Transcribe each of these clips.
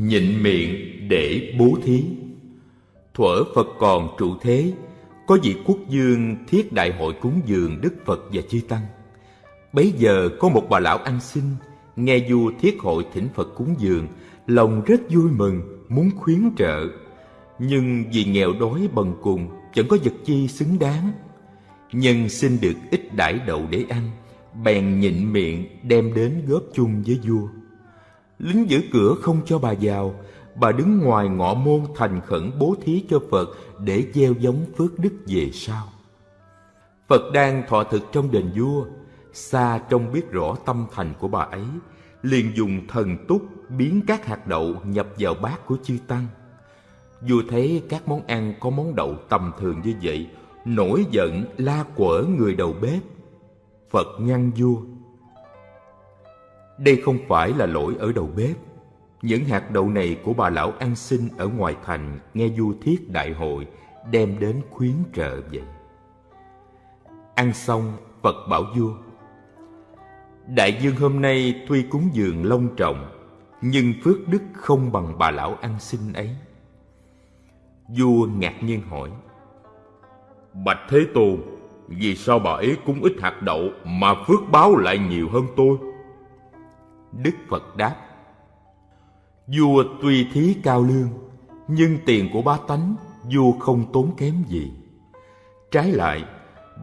Nhịn miệng để bố thí. Thuở Phật còn trụ thế, Có vị quốc dương thiết đại hội cúng dường Đức Phật và Chư Tăng. Bấy giờ có một bà lão ăn xin, Nghe vua thiết hội thỉnh Phật cúng dường, Lòng rất vui mừng, Muốn khuyến trợ. Nhưng vì nghèo đói bần cùng Chẳng có vật chi xứng đáng. Nhân xin được ít đãi đậu để ăn, Bèn nhịn miệng đem đến góp chung với vua. Lính giữ cửa không cho bà vào. Bà đứng ngoài ngõ môn thành khẩn bố thí cho Phật Để gieo giống phước đức về sau. Phật đang thọ thực trong đền vua. Xa trông biết rõ tâm thành của bà ấy, liền dùng thần túc biến các hạt đậu nhập vào bát của chư tăng. Vua thấy các món ăn có món đậu tầm thường như vậy, nổi giận la quở người đầu bếp. Phật ngăn vua đây không phải là lỗi ở đầu bếp. Những hạt đậu này của bà lão ăn xin ở ngoài thành nghe du thiết đại hội, đem đến khuyến trợ vậy. Ăn xong, phật bảo vua, Đại dương hôm nay tuy cúng dường long trọng, Nhưng phước đức không bằng bà lão ăn xin ấy. Vua ngạc nhiên hỏi, Bạch Thế Tôn, Vì sao bà ấy cúng ít hạt đậu Mà phước báo lại nhiều hơn tôi? Đức Phật đáp Vua tuy thí cao lương Nhưng tiền của ba tánh Vua không tốn kém gì Trái lại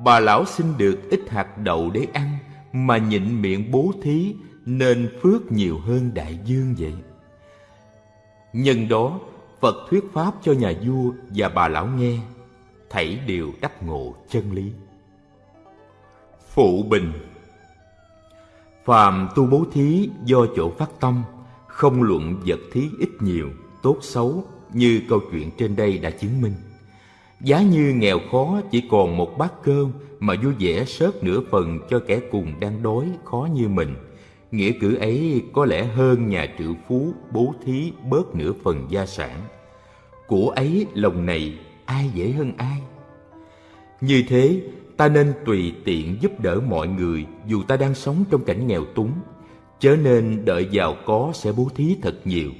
Bà lão xin được ít hạt đậu để ăn mà nhịn miệng bố thí nên phước nhiều hơn đại dương vậy. Nhân đó, Phật thuyết pháp cho nhà vua và bà lão nghe, thảy đều đắc ngộ chân lý. Phụ bình Phàm tu bố thí do chỗ phát tâm, không luận vật thí ít nhiều, tốt xấu như câu chuyện trên đây đã chứng minh. Giá như nghèo khó chỉ còn một bát cơm mà vui vẻ sớt nửa phần cho kẻ cùng đang đói khó như mình. Nghĩa cử ấy có lẽ hơn nhà triệu phú bố thí bớt nửa phần gia sản. Của ấy lòng này ai dễ hơn ai? Như thế, ta nên tùy tiện giúp đỡ mọi người dù ta đang sống trong cảnh nghèo túng. Chớ nên đợi giàu có sẽ bố thí thật nhiều.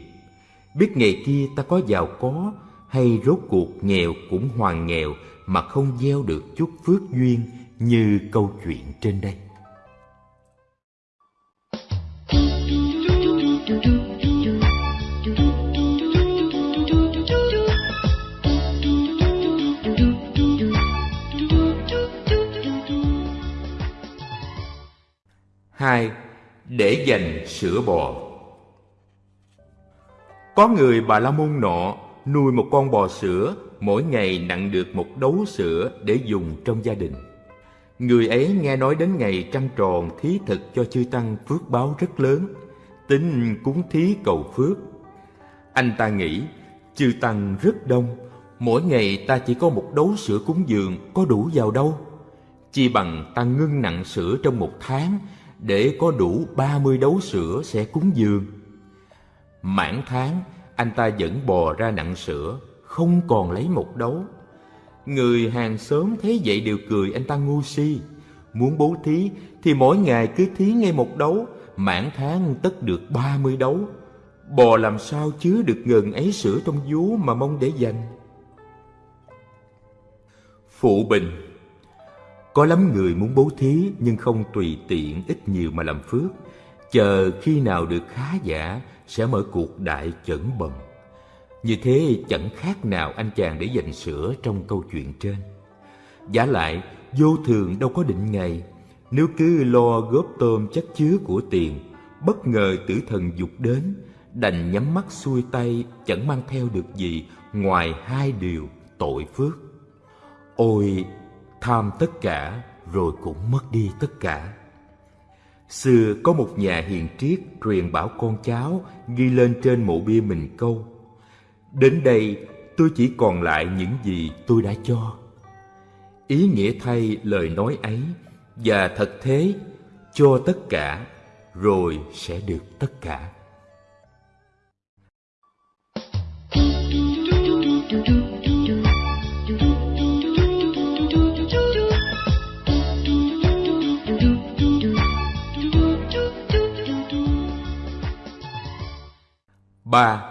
Biết ngày kia ta có giàu có hay rốt cuộc nghèo cũng hoàn nghèo mà không gieo được chút phước duyên như câu chuyện trên đây. Hai, để dành sữa bò. Có người bà la môn nọ nuôi một con bò sữa mỗi ngày nặng được một đấu sữa để dùng trong gia đình. Người ấy nghe nói đến ngày trăng tròn thí thực cho chư tăng phước báo rất lớn, tính cúng thí cầu phước. Anh ta nghĩ, chư tăng rất đông, mỗi ngày ta chỉ có một đấu sữa cúng dường có đủ vào đâu. Chi bằng ta ngưng nặng sữa trong một tháng để có đủ ba mươi đấu sữa sẽ cúng dường. Mãn tháng, anh ta vẫn bò ra nặng sữa, không còn lấy một đấu. Người hàng xóm thấy vậy đều cười anh ta ngu si. Muốn bố thí thì mỗi ngày cứ thí ngay một đấu, mãn tháng tất được ba mươi đấu. Bò làm sao chứa được ngần ấy sữa trong vú mà mong để dành. Phụ bình có lắm người muốn bố thí nhưng không tùy tiện ít nhiều mà làm phước. Chờ khi nào được khá giả sẽ mở cuộc đại chẩn bầm. Như thế chẳng khác nào anh chàng để dành sữa trong câu chuyện trên. Giả lại, vô thường đâu có định ngày. Nếu cứ lo góp tôm chất chứa của tiền, bất ngờ tử thần dục đến, đành nhắm mắt xuôi tay chẳng mang theo được gì ngoài hai điều tội phước. Ôi, tham tất cả, rồi cũng mất đi tất cả. Xưa có một nhà hiền triết truyền bảo con cháu ghi lên trên mộ bia mình câu, Đến đây tôi chỉ còn lại những gì tôi đã cho Ý nghĩa thay lời nói ấy, Và thật thế, cho tất cả, rồi sẽ được tất cả Ba,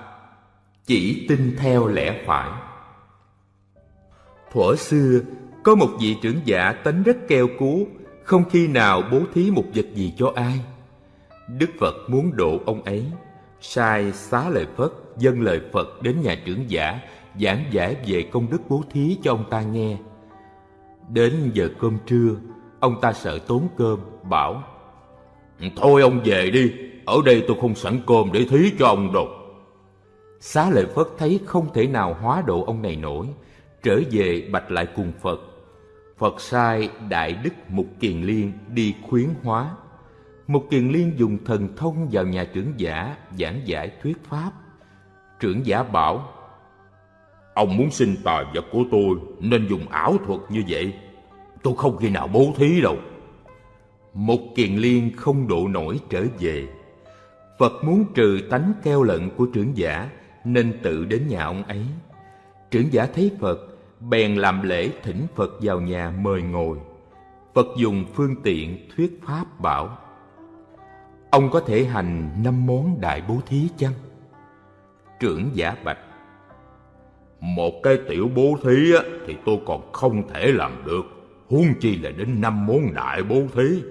chỉ tin theo lẽ phải. Thuở xưa có một vị trưởng giả tánh rất keo cú không khi nào bố thí một vật gì cho ai. Đức phật muốn độ ông ấy sai xá lời phật dâng lời phật đến nhà trưởng giả giảng giải về công đức bố thí cho ông ta nghe. Đến giờ cơm trưa ông ta sợ tốn cơm bảo thôi ông về đi ở đây tôi không sẵn cơm để thí cho ông đâu xá lợi phất thấy không thể nào hóa độ ông này nổi trở về bạch lại cùng phật phật sai đại đức mục kiền liên đi khuyến hóa Mục Kiền Liên dùng thần thông vào nhà trưởng giả giảng giải thuyết pháp. Trưởng giả bảo, Ông muốn xin tài vật của tôi nên dùng ảo thuật như vậy. Tôi không khi nào bố thí đâu. Mục Kiền Liên không độ nổi trở về. Phật muốn trừ tánh keo lận của trưởng giả nên tự đến nhà ông ấy. Trưởng giả thấy Phật, bèn làm lễ thỉnh Phật vào nhà mời ngồi. Phật dùng phương tiện thuyết pháp bảo Ông có thể hành năm món đại bố thí chăng? Trưởng giả bạch Một cái tiểu bố thí á, thì tôi còn không thể làm được Huống chi là đến năm món đại bố thí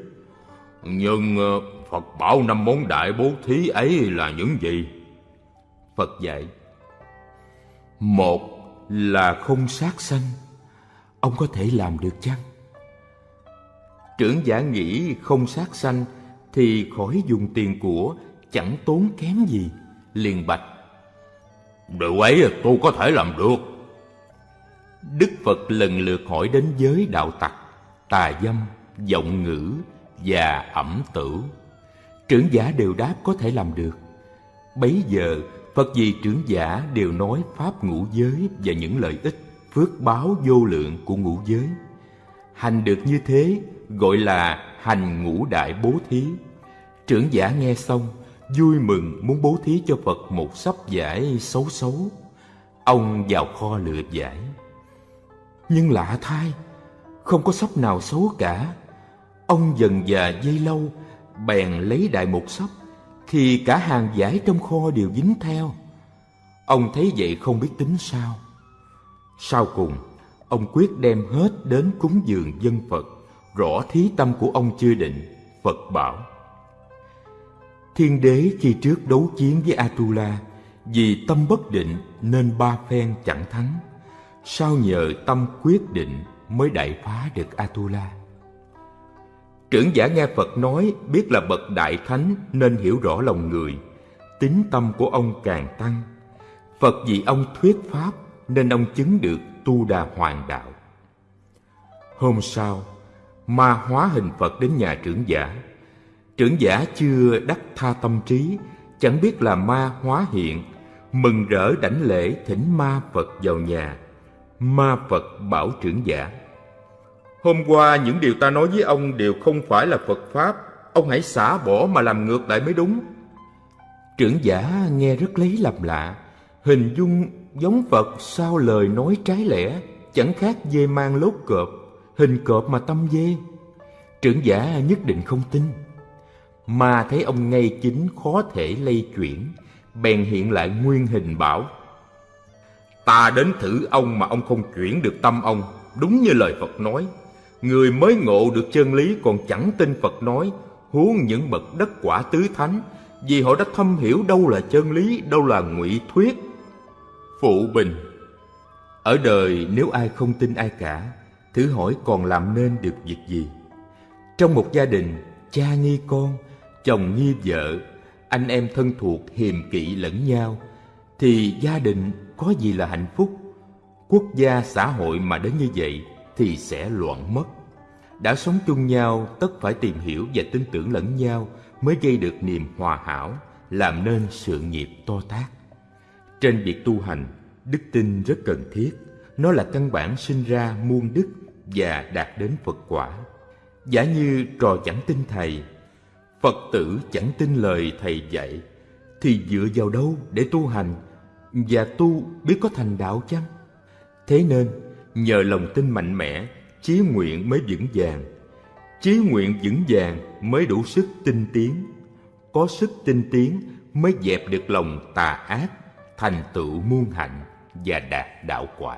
Nhưng ờ, Phật bảo năm món đại bố thí ấy là những gì? Phật dạy, Một là không sát sanh, Ông có thể làm được chăng? Trưởng giả nghĩ không sát sanh thì khỏi dùng tiền của, chẳng tốn kém gì, liền bạch điều ấy, tôi có thể làm được. Đức phật lần lượt hỏi đến giới đạo tặc, tà dâm giọng ngữ và ẩm tử. Trưởng giả đều đáp có thể làm được. Bấy giờ phật gì trưởng giả đều nói pháp ngũ giới và những lợi ích phước báo vô lượng của ngũ giới hành được như thế gọi là hành ngũ đại bố thí Trưởng giả nghe xong, vui mừng muốn bố thí cho Phật một sắp giải xấu xấu. Ông vào kho lựa giải. Nhưng lạ thay, không có sắp nào xấu cả. Ông dần già dây lâu, bèn lấy đại một sắp, thì cả hàng giải trong kho đều dính theo. Ông thấy vậy không biết tính sao. Sau cùng, ông quyết đem hết đến cúng dường dân Phật, rõ thí tâm của ông chưa định. Phật bảo, Thiên đế khi trước đấu chiến với Atula vì tâm bất định nên ba phen chẳng thắng. Sao nhờ tâm quyết định mới đại phá được Atula. Trưởng giả nghe Phật nói biết là bậc đại thánh nên hiểu rõ lòng người. Tính tâm của ông càng tăng. Phật vì ông thuyết pháp nên ông chứng được tu đà hoàng đạo. Hôm sau, ma hóa hình Phật đến nhà trưởng giả Trưởng giả chưa đắc tha tâm trí, chẳng biết là ma hóa hiện, mừng rỡ đảnh lễ thỉnh ma Phật vào nhà. Ma Phật bảo trưởng giả. Hôm qua những điều ta nói với ông đều không phải là Phật Pháp, ông hãy xả bỏ mà làm ngược lại mới đúng. Trưởng giả nghe rất lấy làm lạ, hình dung giống Phật sao lời nói trái lẽ, chẳng khác dê mang lốt cọp, hình cọp mà tâm dê. Trưởng giả nhất định không tin mà thấy ông ngay chính khó thể lây chuyển bèn hiện lại nguyên hình bảo ta đến thử ông mà ông không chuyển được tâm ông đúng như lời phật nói người mới ngộ được chân lý còn chẳng tin phật nói, huống những bậc đất quả tứ thánh, vì họ đã thâm hiểu đâu là chân lý, đâu là ngụy thuyết. Phụ bình, ở đời nếu ai không tin ai cả, thử hỏi còn làm nên được việc gì? Trong một gia đình, cha nghi con, chồng nghi vợ, anh em thân thuộc hiềm kỵ lẫn nhau, thì gia đình có gì là hạnh phúc? Quốc gia, xã hội mà đến như vậy thì sẽ loạn mất đã sống chung nhau tất phải tìm hiểu và tin tưởng lẫn nhau mới gây được niềm hòa hảo làm nên sự nghiệp to tác trên việc tu hành đức tin rất cần thiết. Nó là căn bản sinh ra muôn đức và đạt đến phật quả. Giả như trò chẳng tin thầy Phật tử chẳng tin lời thầy dạy thì dựa vào đâu để tu hành và tu biết có thành đạo chăng? Thế nên nhờ lòng tin mạnh mẽ, chí nguyện mới vững vàng. Chí nguyện vững vàng mới đủ sức tinh tiến. Có sức tinh tiến mới dẹp được lòng tà ác, thành tựu muôn hạnh và đạt đạo quả.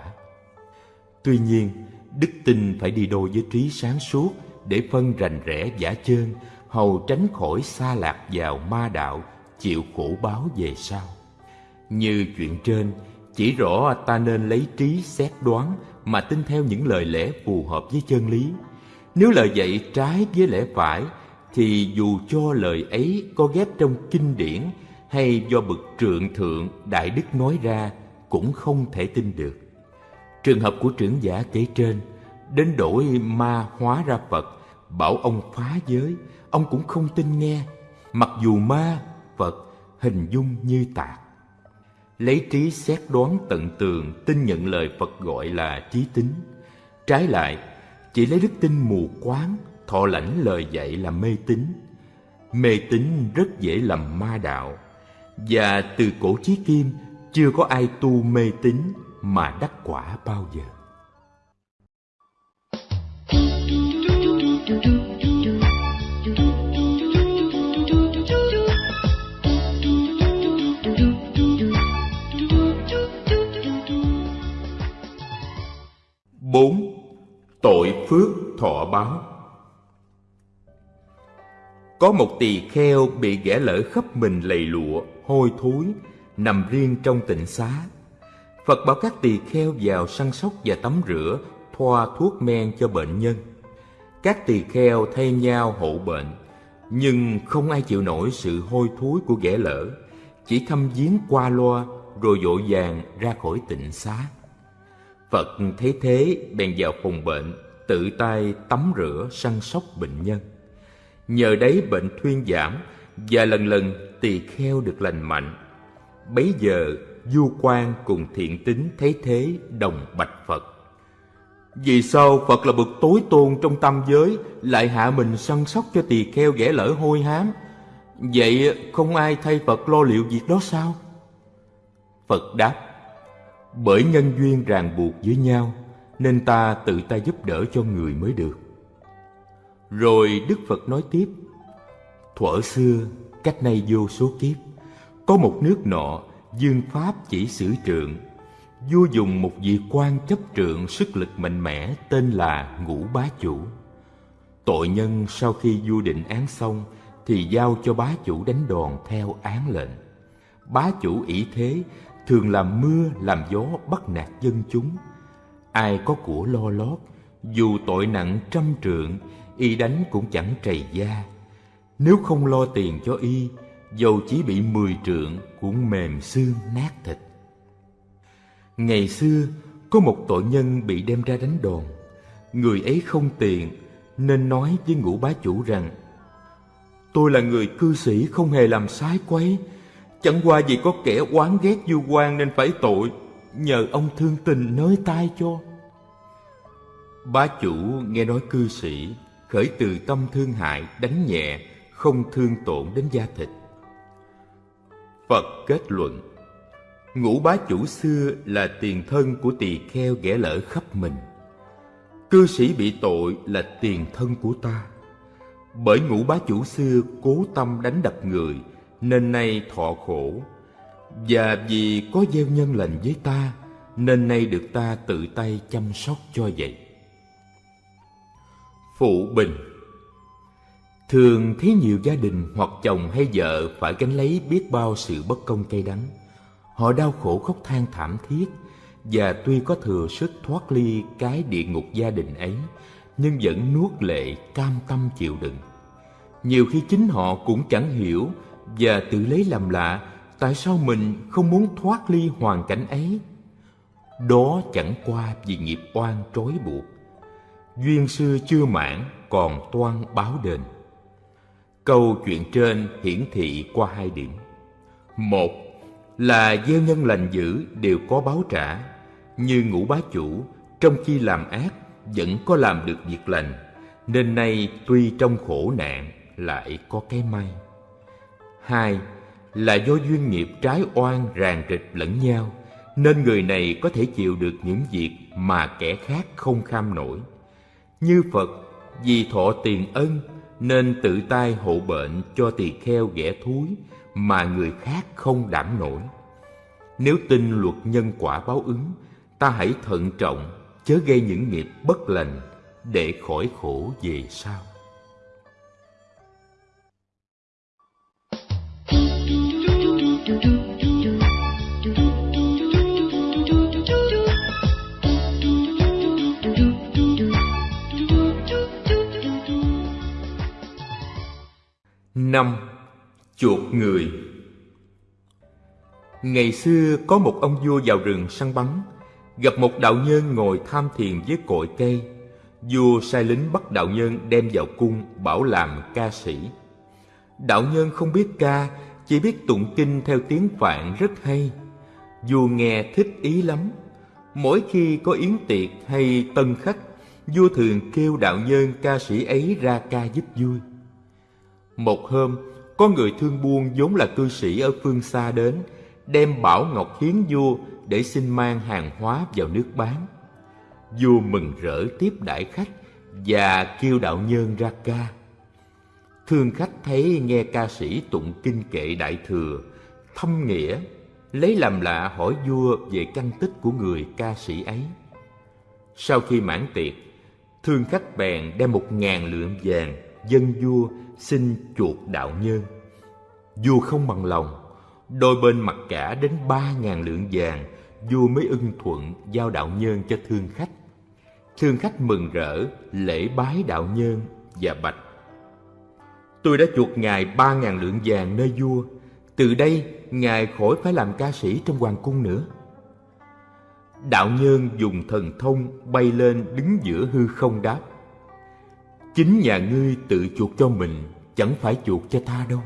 Tuy nhiên, đức tin phải đi đôi với trí sáng suốt để phân rành rẽ giả chơn, hầu tránh khỏi xa lạc vào ma đạo, chịu khổ báo về sau. Như chuyện trên, chỉ rõ ta nên lấy trí xét đoán mà tin theo những lời lẽ phù hợp với chân lý. Nếu lời dạy trái với lẽ phải, thì dù cho lời ấy có ghép trong kinh điển hay do bậc trượng thượng đại đức nói ra cũng không thể tin được. Trường hợp của trưởng giả kể trên, đến đổi ma hóa ra Phật, bảo ông phá giới, ông cũng không tin nghe, mặc dù ma, Phật hình dung như tạc. Lấy trí xét đoán tận tường, tin nhận lời Phật gọi là trí tính. Trái lại, chỉ lấy đức tin mù quáng, thọ lãnh lời dạy là mê tín. Mê tín rất dễ làm ma đạo, và từ cổ chí kim chưa có ai tu mê tín mà đắc quả bao giờ. Bốn Tội phước thọ báo Có một tỳ kheo bị ghẻ lỡ khắp mình lầy lụa, hôi thối, nằm riêng trong tịnh xá. Phật bảo các tỳ kheo vào săn sóc và tắm rửa, thoa thuốc men cho bệnh nhân. Các tỳ kheo thay nhau hộ bệnh, nhưng không ai chịu nổi sự hôi thối của ghẻ lỡ, chỉ thăm viếng qua loa rồi vội vàng ra khỏi tịnh xá. Phật thấy thế bèn vào phòng bệnh, tự tay tắm rửa săn sóc bệnh nhân. Nhờ đấy bệnh thuyên giảm và lần lần tỳ kheo được lành mạnh. Bấy giờ du quan cùng thiện tính thấy thế đồng bạch Phật. Vì sao Phật là bậc tối tôn trong tam giới lại hạ mình săn sóc cho tỳ kheo ghẻ lỡ hôi hám? Vậy không ai thay Phật lo liệu việc đó sao? Phật đáp bởi nhân duyên ràng buộc với nhau, nên ta tự ta giúp đỡ cho người mới được. Rồi đức phật nói tiếp, thuở xưa, cách nay vô số kiếp, có một nước nọ dương pháp chỉ sử trượng, vua dùng một vị quan chấp trượng sức lực mạnh mẽ tên là ngũ bá chủ. Tội nhân sau khi vua định án xong thì giao cho bá chủ đánh đòn theo án lệnh. Bá chủ ỷ thế thường làm mưa, làm gió bắt nạt dân chúng. Ai có của lo lót, dù tội nặng trăm trượng, y đánh cũng chẳng trầy da. Nếu không lo tiền cho y, dầu chỉ bị mười trượng cũng mềm xương nát thịt. Ngày xưa, có một tội nhân bị đem ra đánh đòn. Người ấy không tiền, nên nói với ngũ bá chủ rằng, tôi là người cư sĩ không hề làm sái quấy Chẳng qua vì có kẻ oán ghét du quan nên phải tội, Nhờ ông thương tình nới tay cho. Bá chủ nghe nói cư sĩ Khởi từ tâm thương hại, đánh nhẹ, Không thương tổn đến da thịt. Phật kết luận, Ngũ bá chủ xưa là tiền thân của tỳ kheo ghẻ lỡ khắp mình. Cư sĩ bị tội là tiền thân của ta. Bởi ngũ bá chủ xưa cố tâm đánh đập người nên nay thọ khổ. Và vì có gieo nhân lành với ta, nên nay được ta tự tay chăm sóc cho vậy. Phụ bình. Thường thấy nhiều gia đình hoặc chồng hay vợ phải gánh lấy biết bao sự bất công cay đắng. Họ đau khổ khóc than thảm thiết, và tuy có thừa sức thoát ly cái địa ngục gia đình ấy, nhưng vẫn nuốt lệ cam tâm chịu đựng. Nhiều khi chính họ cũng chẳng hiểu và tự lấy làm lạ, tại sao mình không muốn thoát ly hoàn cảnh ấy? Đó chẳng qua vì nghiệp oan trói buộc. Duyên xưa chưa mãn, còn toan báo đền. Câu chuyện trên hiển thị qua hai điểm. Một, là gieo nhân lành dữ đều có báo trả. Như ngũ bá chủ, trong khi làm ác, vẫn có làm được việc lành, nên nay tuy trong khổ nạn lại có cái may. Hai là do duyên nghiệp trái oan ràng rịch lẫn nhau, nên người này có thể chịu được những việc mà kẻ khác không kham nổi. Như Phật, vì thọ tiền ân nên tự tay hộ bệnh cho tỳ kheo ghẻ thúi mà người khác không đảm nổi. Nếu tin luật nhân quả báo ứng, ta hãy thận trọng, chớ gây những nghiệp bất lành để khỏi khổ về sau. Năm, chuột người. Ngày xưa có một ông vua vào rừng săn bắn, gặp một đạo nhân ngồi tham thiền với cội cây. Vua sai lính bắt đạo nhân đem vào cung bảo làm ca sĩ. Đạo nhân không biết ca chỉ biết tụng kinh theo tiếng phạn rất hay vua nghe thích ý lắm mỗi khi có yến tiệc hay tân khách vua thường kêu đạo nhân ca sĩ ấy ra ca giúp vui một hôm, có người thương buôn vốn là cư sĩ ở phương xa đến, đem bảo ngọc hiến vua để xin mang hàng hóa vào nước bán. Vua mừng rỡ tiếp đãi khách và kêu đạo nhân ra ca. Thương khách thấy nghe ca sĩ tụng kinh kệ đại thừa, thâm nghĩa, lấy làm lạ hỏi vua về căn tích của người ca sĩ ấy. Sau khi mãn tiệc, thương khách bèn đem một ngàn lượng vàng dân vua xin chuột đạo nhân. Vua không bằng lòng, đôi bên mặc cả đến ba ngàn lượng vàng, vua mới ưng thuận giao đạo nhân cho thương khách. Thương khách mừng rỡ, lễ bái đạo nhân và bạch. Tôi đã chuột ngài ba ngàn lượng vàng nơi vua, từ đây ngài khỏi phải làm ca sĩ trong hoàng cung nữa. Đạo nhân dùng thần thông bay lên đứng giữa hư không đáp. Chính nhà ngươi tự chuộc cho mình Chẳng phải chuộc cho ta đâu.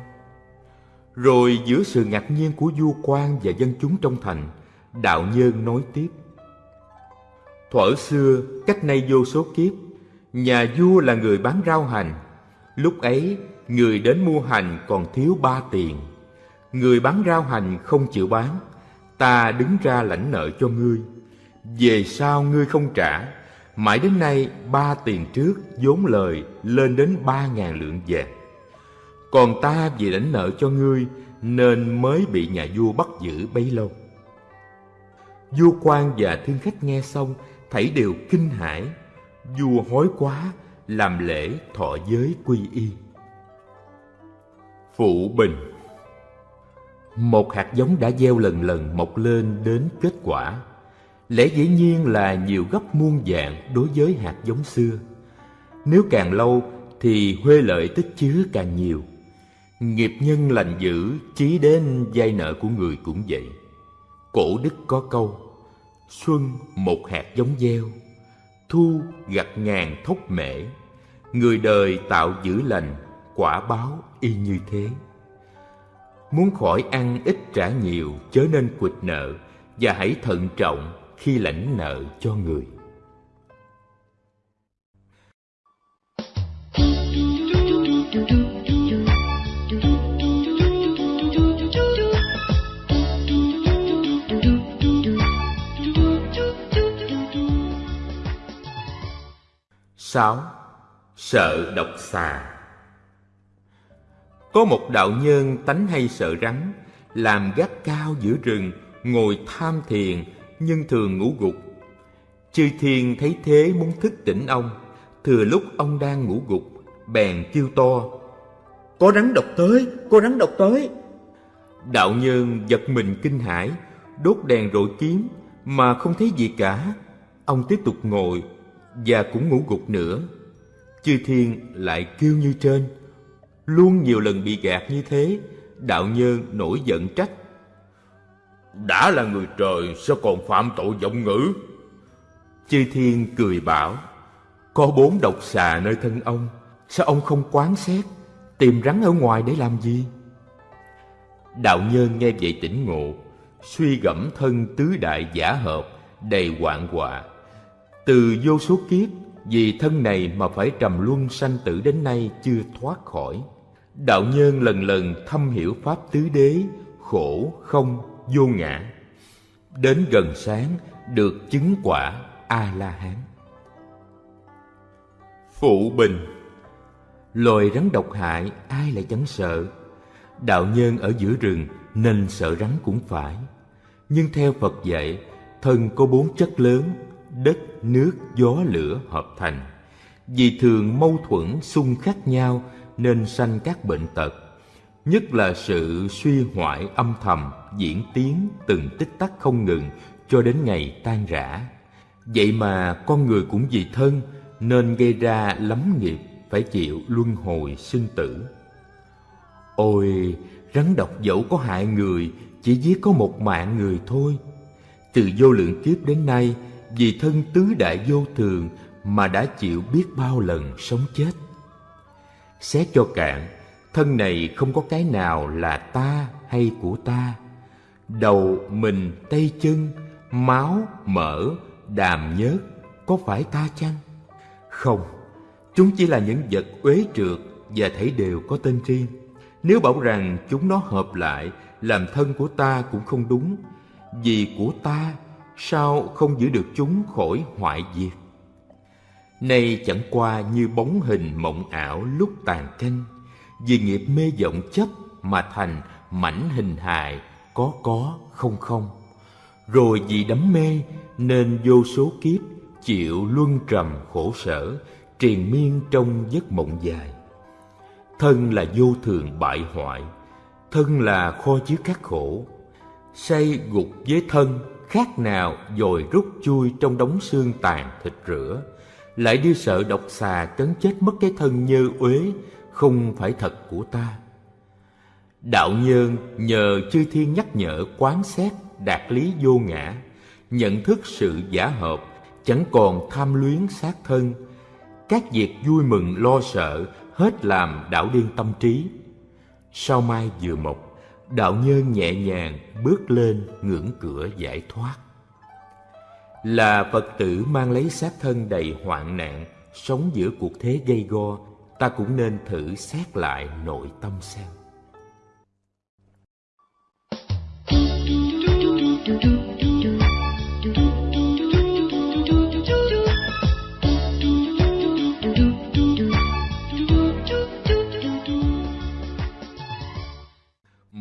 Rồi giữa sự ngạc nhiên của vua quan và dân chúng trong thành Đạo nhân nói tiếp. Thuở xưa, cách nay vô số kiếp Nhà vua là người bán rau hành. Lúc ấy, người đến mua hành còn thiếu ba tiền. Người bán rau hành không chịu bán. Ta đứng ra lãnh nợ cho ngươi. Về sau ngươi không trả. Mãi đến nay, ba tiền trước vốn lời lên đến ba ngàn lượng vàng. Còn ta vì lãnh nợ cho ngươi Nên mới bị nhà vua bắt giữ bấy lâu. Vua quan và thương khách nghe xong Thảy đều kinh hãi. Vua hối quá, Làm lễ thọ giới quy y. Phụ bình Một hạt giống đã gieo lần lần mọc lên đến kết quả lẽ dĩ nhiên là nhiều gấp muôn dạng đối với hạt giống xưa. Nếu càng lâu thì huê lợi tích chứa càng nhiều. Nghiệp nhân lành dữ chí đến vay nợ của người cũng vậy. Cổ đức có câu, xuân một hạt giống gieo, thu gặt ngàn thốc mễ. Người đời tạo dữ lành, quả báo y như thế. Muốn khỏi ăn ít trả nhiều, chớ nên quỵt nợ, và hãy thận trọng khi lãnh nợ cho người. Sáu. Sợ độc xà có một đạo nhân tánh hay sợ rắn làm gác cao giữa rừng ngồi tham thiền nhưng thường ngủ gục. Chư thiên thấy thế muốn thức tỉnh ông, thừa lúc ông đang ngủ gục, bèn kêu to. Có rắn độc tới, có rắn độc tới. Đạo nhân giật mình kinh hãi, đốt đèn rọi kiếm mà không thấy gì cả. Ông tiếp tục ngồi và cũng ngủ gục nữa. Chư thiên lại kêu như trên, luôn nhiều lần bị gạt như thế, đạo nhân nổi giận trách. Đã là người trời sao còn phạm tội vọng ngữ? Chư thiên cười bảo Có bốn độc xà nơi thân ông Sao ông không quán xét Tìm rắn ở ngoài để làm gì? Đạo nhân nghe vậy tỉnh ngộ Suy gẫm thân tứ đại giả hợp Đầy hoạn họa. Từ vô số kiếp Vì thân này mà phải trầm luân sanh tử đến nay chưa thoát khỏi Đạo nhân lần lần thâm hiểu Pháp tứ đế Khổ không vô ngã. Đến gần sáng được chứng quả a la hán phụ bình. Loài rắn độc hại ai lại chẳng sợ? Đạo nhân ở giữa rừng nên sợ rắn cũng phải. Nhưng theo Phật dạy, thân có bốn chất lớn, đất, nước, gió, lửa hợp thành. Vì thường mâu thuẫn xung khắc nhau nên sanh các bệnh tật, nhất là sự suy hoại âm thầm diễn tiến từng tích tắc không ngừng cho đến ngày tan rã. Vậy mà con người cũng vì thân nên gây ra lắm nghiệp phải chịu luân hồi sinh tử. Ôi, rắn độc dẫu có hại người, chỉ giết có một mạng người thôi. Từ vô lượng kiếp đến nay, vì thân tứ đại vô thường mà đã chịu biết bao lần sống chết. Xét cho cạn, thân này không có cái nào là ta hay của ta. Đầu, mình, tay chân, máu, mỡ, đàm nhớt, có phải ta chăng? Không, chúng chỉ là những vật uế trượt và thấy đều có tên riêng. Nếu bảo rằng chúng nó hợp lại làm thân của ta cũng không đúng, vì của ta sao không giữ được chúng khỏi hoại diệt. Nay chẳng qua như bóng hình mộng ảo lúc tàn canh, vì nghiệp mê vọng chấp mà thành mảnh hình hài có có không không. Rồi vì đắm mê nên vô số kiếp chịu luân trầm khổ sở, triền miên trong giấc mộng dài. Thân là vô thường bại hoại, thân là kho chứa các khổ. Say gục với thân khác nào dồi rút chui trong đống xương tàn thịt rửa, lại đi sợ độc xà cấn chết mất cái thân nhơ uế, không phải thật của ta. Đạo nhân nhờ chư thiên nhắc nhở quán xét đạt lý vô ngã, nhận thức sự giả hợp, chẳng còn tham luyến sát thân. Các việc vui mừng lo sợ hết làm đạo điên tâm trí. Sau mai vừa mọc, đạo nhân nhẹ nhàng bước lên ngưỡng cửa giải thoát. Là Phật tử mang lấy xác thân đầy hoạn nạn, sống giữa cuộc thế gây go, ta cũng nên thử xét lại nội tâm xem.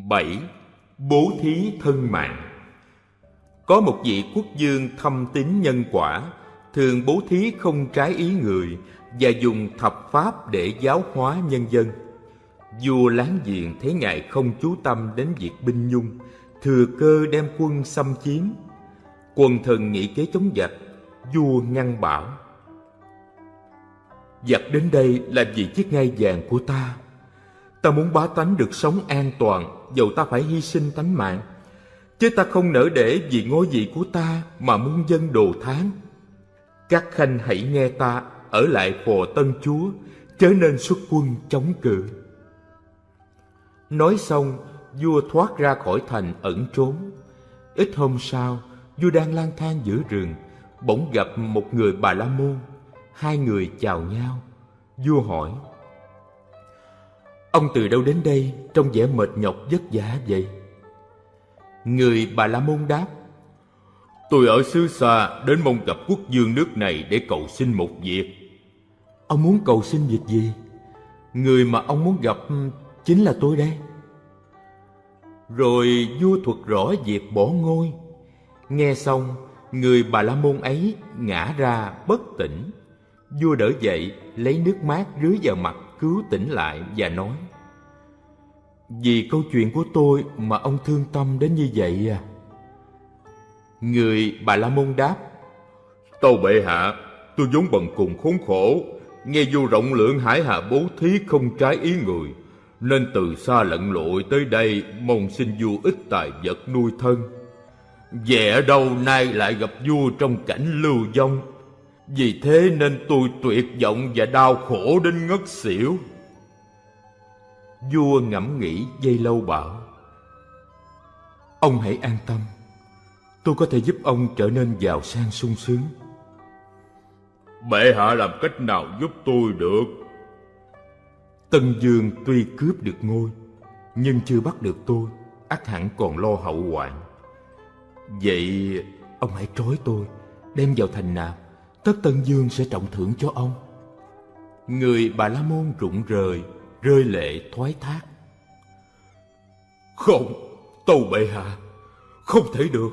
Bảy, bố thí thân mạng có một vị quốc dương thâm tín nhân quả, thường bố thí không trái ý người và dùng thập pháp để giáo hóa nhân dân. Vua láng giềng thấy ngài không chú tâm đến việc binh nhung, thừa cơ đem quân xâm chiếm. Quần thần nghĩ kế chống giặc, vua ngăn bảo. Giặc đến đây là vì chiếc ngai vàng của ta. Ta muốn bá tánh được sống an toàn, dầu ta phải hy sinh tánh mạng. Chứ ta không nỡ để vì ngôi vị của ta mà muôn dân đồ tháng. Các khanh hãy nghe ta ở lại phò tân chúa, chớ nên xuất quân chống cự. Nói xong, vua thoát ra khỏi thành ẩn trốn. Ít hôm sau, vua đang lang thang giữa rừng, bỗng gặp một người Bà La Môn. Hai người chào nhau. Vua hỏi, Ông từ đâu đến đây trong vẻ mệt nhọc vất vả vậy? Người Bà La Môn đáp, Tôi ở xứ xa đến mong gặp quốc dương nước này để cầu xin một việc. Ông muốn cầu xin việc gì? Người mà ông muốn gặp chính là tôi đây. Rồi vua thuật rõ việc bỏ ngôi. Nghe xong, người bà la môn ấy ngã ra bất tỉnh. Vua đỡ dậy, lấy nước mát rưới vào mặt cứu tỉnh lại và nói vì câu chuyện của tôi mà ông thương tâm đến như vậy à? Người bà la môn đáp Tâu bệ hạ, tôi vốn bần cùng khốn khổ Nghe vua rộng lượng hải hạ bố thí không trái ý người nên từ xa lận lội tới đây mong xin vua ít tài vật nuôi thân. Vẻ đâu nay lại gặp vua trong cảnh lưu vong. Vì thế nên tôi tuyệt vọng và đau khổ đến ngất xỉu. Vua ngẫm nghĩ dây lâu bảo Ông hãy an tâm Tôi có thể giúp ông trở nên giàu sang sung sướng Bệ hạ làm cách nào giúp tôi được Tân Dương tuy cướp được ngôi, nhưng chưa bắt được tôi, ắt hẳn còn lo hậu hoạn. Vậy ông hãy trói tôi, đem vào thành nạp, tất Tân Dương sẽ trọng thưởng cho ông. Người Bà La Môn rụng rời, rơi lệ thoái thác. Không, tâu bệ hạ, Không thể được.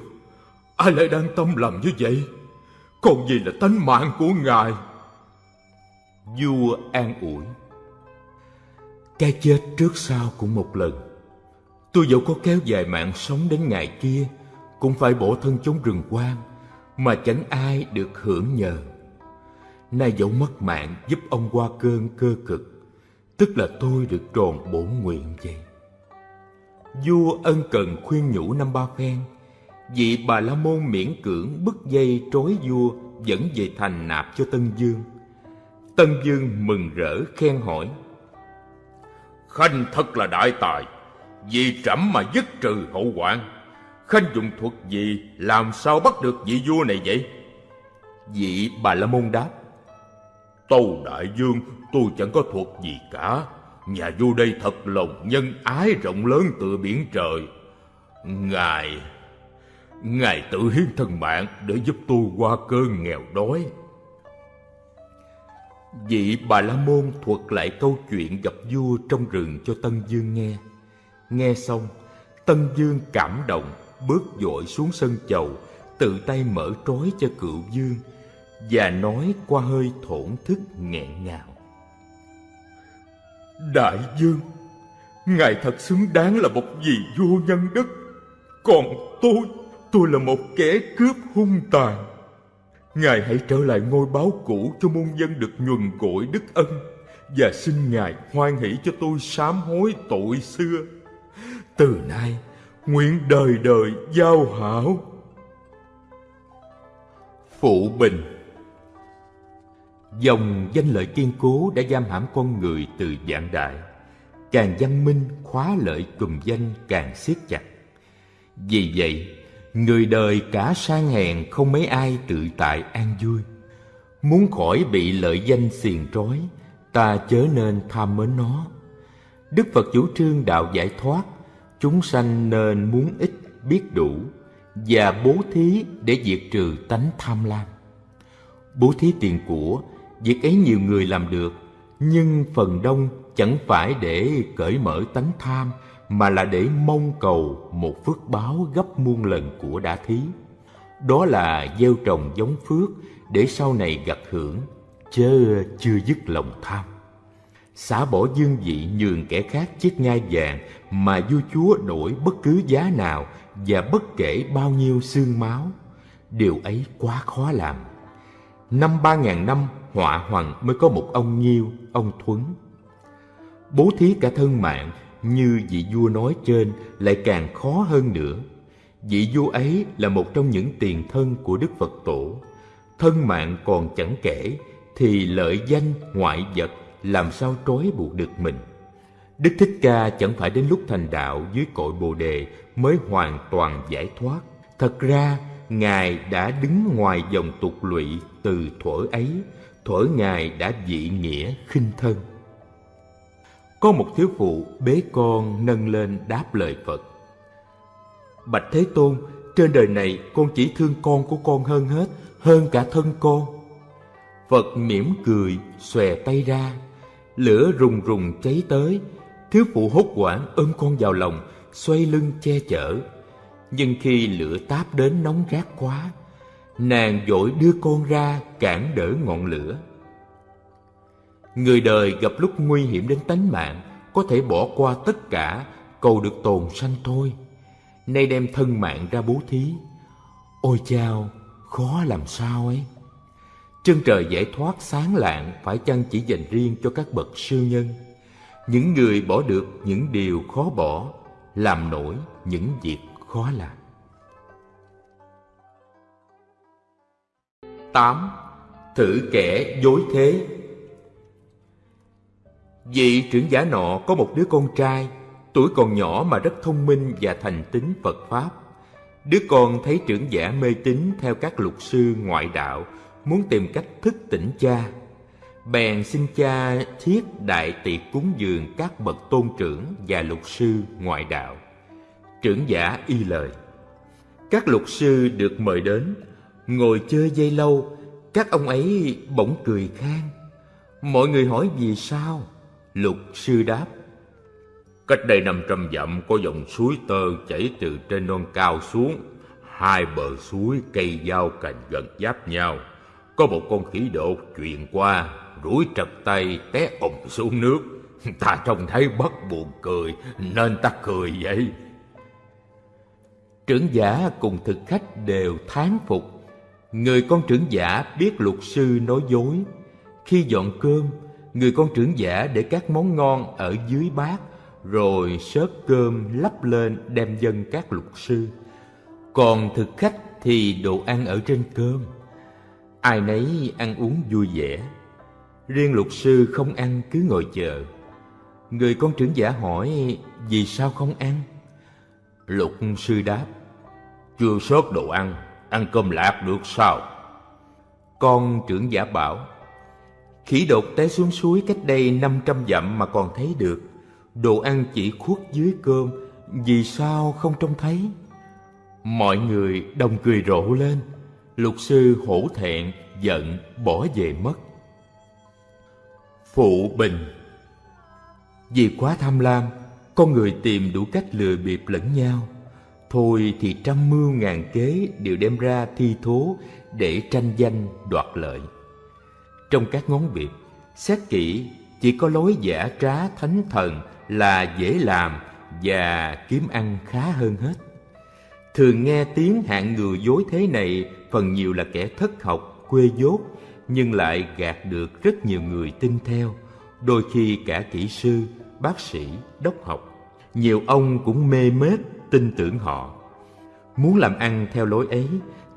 Ai lại đang tâm làm như vậy? Còn gì là tánh mạng của ngài? Vua an ủi. Cái chết trước sau cũng một lần. Tôi dẫu có kéo dài mạng sống đến ngày kia Cũng phải bổ thân chống rừng quang Mà chẳng ai được hưởng nhờ. Nay dẫu mất mạng giúp ông qua cơn cơ cực. Tức là tôi được tròn bổn nguyện vậy. Vua ân cần khuyên nhủ năm ba phen Vị bà La Môn miễn cưỡng bức dây trói vua Dẫn về thành nạp cho Tân Dương. Tân Dương mừng rỡ khen hỏi, Khanh thật là đại tài, Vì trẫm mà dứt trừ hậu hoạn. Khanh dùng thuật gì, Làm sao bắt được vị vua này vậy? Vị bà La Môn đáp, Tâu đại dương tôi chẳng có thuật gì cả. Nhà vua đây thật lòng nhân ái rộng lớn tựa biển trời. Ngài Ngài tự hiến thân mạng để giúp tôi qua cơn nghèo đói. Vị Bà La Môn thuật lại câu chuyện gặp vua trong rừng cho Tân Dương nghe. Nghe xong, Tân Dương cảm động, Bước dội xuống sân chầu, Tự tay mở trói cho cựu dương Và nói qua hơi thổn thức nghẹn ngào. Đại dương, Ngài thật xứng đáng là một vị vua nhân đức. Còn tôi Tôi là một kẻ cướp hung tàn. Ngài hãy trở lại ngôi báo cũ cho muôn dân được nhuần cội đức ân, Và xin Ngài hoan hỷ cho tôi sám hối tội xưa. Từ nay, nguyện đời đời giao hảo. Phụ Bình Dòng danh lợi kiên cố đã giam hãm con người từ dạng đại. Càng văn minh, khóa lợi cùm danh càng siết chặt. Vì vậy, Người đời cả sang hèn không mấy ai tự tại an vui. Muốn khỏi bị lợi danh xiềng trói, Ta chớ nên tham mến nó. Đức Phật chủ trương đạo giải thoát, Chúng sanh nên muốn ít biết đủ Và bố thí để diệt trừ tánh tham lam. Bố thí tiền của Việc ấy nhiều người làm được Nhưng phần đông chẳng phải để cởi mở tánh tham mà là để mong cầu một phước báo gấp muôn lần của đã thí. Đó là gieo trồng giống phước để sau này gặt hưởng, chớ chưa dứt lòng tham. Xả bỏ dương vị nhường kẻ khác chiếc ngai vàng mà vua chúa đổi bất cứ giá nào và bất kể bao nhiêu xương máu. Điều ấy quá khó làm. Năm ba ngàn năm họa hoàng mới có một ông Nhiêu, ông Thuấn. Bố thí cả thân mạng như vị vua nói trên lại càng khó hơn nữa. Vị vua ấy là một trong những tiền thân của Đức Phật Tổ. Thân mạng còn chẳng kể, thì lợi danh ngoại vật làm sao trói buộc được mình. Đức Thích Ca chẳng phải đến lúc thành đạo dưới cội Bồ Đề mới hoàn toàn giải thoát. Thật ra, Ngài đã đứng ngoài dòng tục lụy từ thuở ấy, thuở Ngài đã dị nghĩa khinh thân. Có một thiếu phụ bế con nâng lên đáp lời Phật. Bạch Thế Tôn, trên đời này con chỉ thương con của con hơn hết, hơn cả thân con. Phật mỉm cười, xòe tay ra, lửa rùng rùng cháy tới, thiếu phụ hốt hoảng ôm con vào lòng, xoay lưng che chở. Nhưng khi lửa táp đến nóng rát quá, nàng vội đưa con ra cản đỡ ngọn lửa. Người đời gặp lúc nguy hiểm đến tánh mạng Có thể bỏ qua tất cả Cầu được tồn sanh thôi. Nay đem thân mạng ra bố thí. Ôi chao Khó làm sao ấy? Chân trời giải thoát sáng lạng Phải chăng chỉ dành riêng cho các bậc siêu nhân? Những người bỏ được những điều khó bỏ Làm nổi những việc khó làm 8. Thử kẻ dối thế Vị trưởng giả nọ có một đứa con trai, tuổi còn nhỏ mà rất thông minh và thành tín Phật Pháp. Đứa con thấy trưởng giả mê tín theo các luật sư ngoại đạo, muốn tìm cách thức tỉnh cha. Bèn xin cha thiết đại tiệc cúng dường các bậc tôn trưởng và luật sư ngoại đạo. Trưởng giả y lời. Các luật sư được mời đến, ngồi chơi dây lâu, các ông ấy bỗng cười khan. Mọi người hỏi vì sao? luật sư đáp Cách đây năm trăm dặm có dòng suối tơ chảy từ trên non cao xuống. Hai bờ suối cây giao cành gần giáp nhau. Có một con khỉ đột chuyện qua, rủi trật tay té ủng xuống nước. Ta trông thấy bất buồn cười, nên ta cười vậy. Trưởng giả cùng thực khách đều thán phục. Người con trưởng giả biết luật sư nói dối. Khi dọn cơm, người con trưởng giả để các món ngon ở dưới bát, rồi sớt cơm lắp lên đem dân các luật sư. Còn thực khách thì đồ ăn ở trên cơm. Ai nấy ăn uống vui vẻ. Riêng luật sư không ăn cứ ngồi chờ. Người con trưởng giả hỏi vì sao không ăn? Luật sư đáp chưa sớt đồ ăn, ăn cơm lạc được sao? Con trưởng giả bảo, khỉ đột té xuống suối cách đây 500 dặm mà còn thấy được. Đồ ăn chỉ khuất dưới cơm, vì sao không trông thấy? Mọi người đồng cười rộ lên, lục sư hổ thẹn, giận, bỏ về mất. Phụ bình Vì quá tham lam, con người tìm đủ cách lừa bịp lẫn nhau Thôi thì trăm mưu ngàn kế đều đem ra thi thố để tranh danh đoạt lợi. Trong các ngón việc, xét kỹ chỉ có lối giả trá thánh thần là dễ làm và kiếm ăn khá hơn hết. Thường nghe tiếng hạng người dối thế này phần nhiều là kẻ thất học, quê dốt, nhưng lại gạt được rất nhiều người tin theo, đôi khi cả kỹ sư, bác sĩ, đốc học. Nhiều ông cũng mê mết tin tưởng họ. Muốn làm ăn theo lối ấy,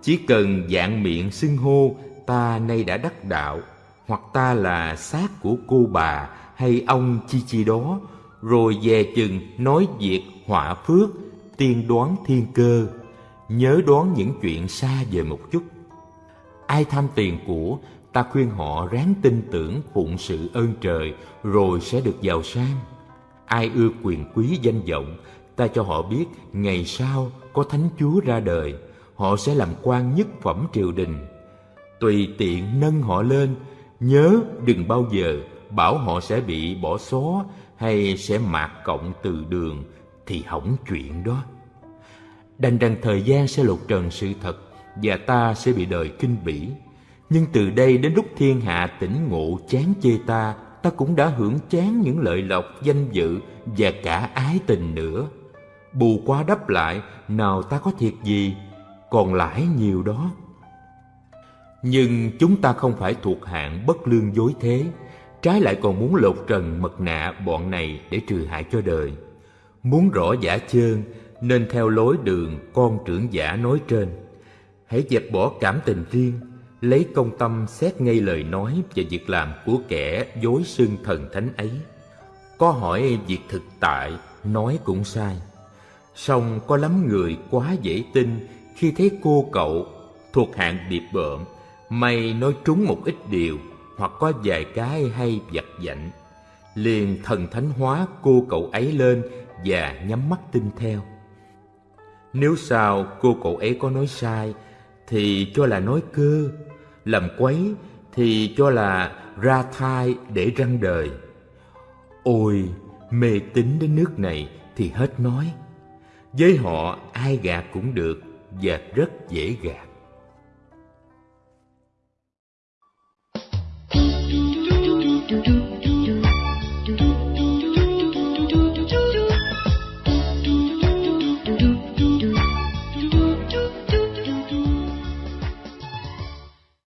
chỉ cần dạng miệng xưng hô ta nay đã đắc đạo, hoặc ta là xác của cô bà hay ông chi chi đó, rồi dè chừng nói việc họa phước, tiên đoán thiên cơ, nhớ đoán những chuyện xa về một chút. Ai tham tiền của, ta khuyên họ ráng tin tưởng phụng sự ơn trời rồi sẽ được giàu sang. Ai ưa quyền quý danh vọng, ta cho họ biết, ngày sau có thánh chúa ra đời, họ sẽ làm quan nhất phẩm triều đình. Tùy tiện nâng họ lên, nhớ đừng bao giờ bảo họ sẽ bị bỏ xó hay sẽ mạt cộng từ đường thì hỏng chuyện đó. Đành rằng thời gian sẽ lột trần sự thật và ta sẽ bị đời kinh bỉ. Nhưng từ đây đến lúc thiên hạ tỉnh ngộ chán chê ta ta cũng đã hưởng chán những lợi lộc danh dự và cả ái tình nữa bù qua đắp lại, nào ta có thiệt gì, còn lãi nhiều đó. Nhưng chúng ta không phải thuộc hạng bất lương dối thế, trái lại còn muốn lột trần mật nạ bọn này để trừ hại cho đời. Muốn rõ giả chơn, nên theo lối đường con trưởng giả nói trên. Hãy dẹp bỏ cảm tình riêng, lấy công tâm xét ngay lời nói và việc làm của kẻ dối xưng thần thánh ấy. Có hỏi việc thực tại, nói cũng sai song có lắm người quá dễ tin khi thấy cô cậu thuộc hạng điệp bợm, may nói trúng một ít điều hoặc có vài cái hay vặt vảnh. Liền thần thánh hóa cô cậu ấy lên và nhắm mắt tin theo. Nếu sao cô cậu ấy có nói sai, thì cho là nói cơ. Làm quấy, thì cho là ra thai để răng đời. Ôi, mê tín đến nước này thì hết nói với họ, ai gạt cũng được và rất dễ gạt.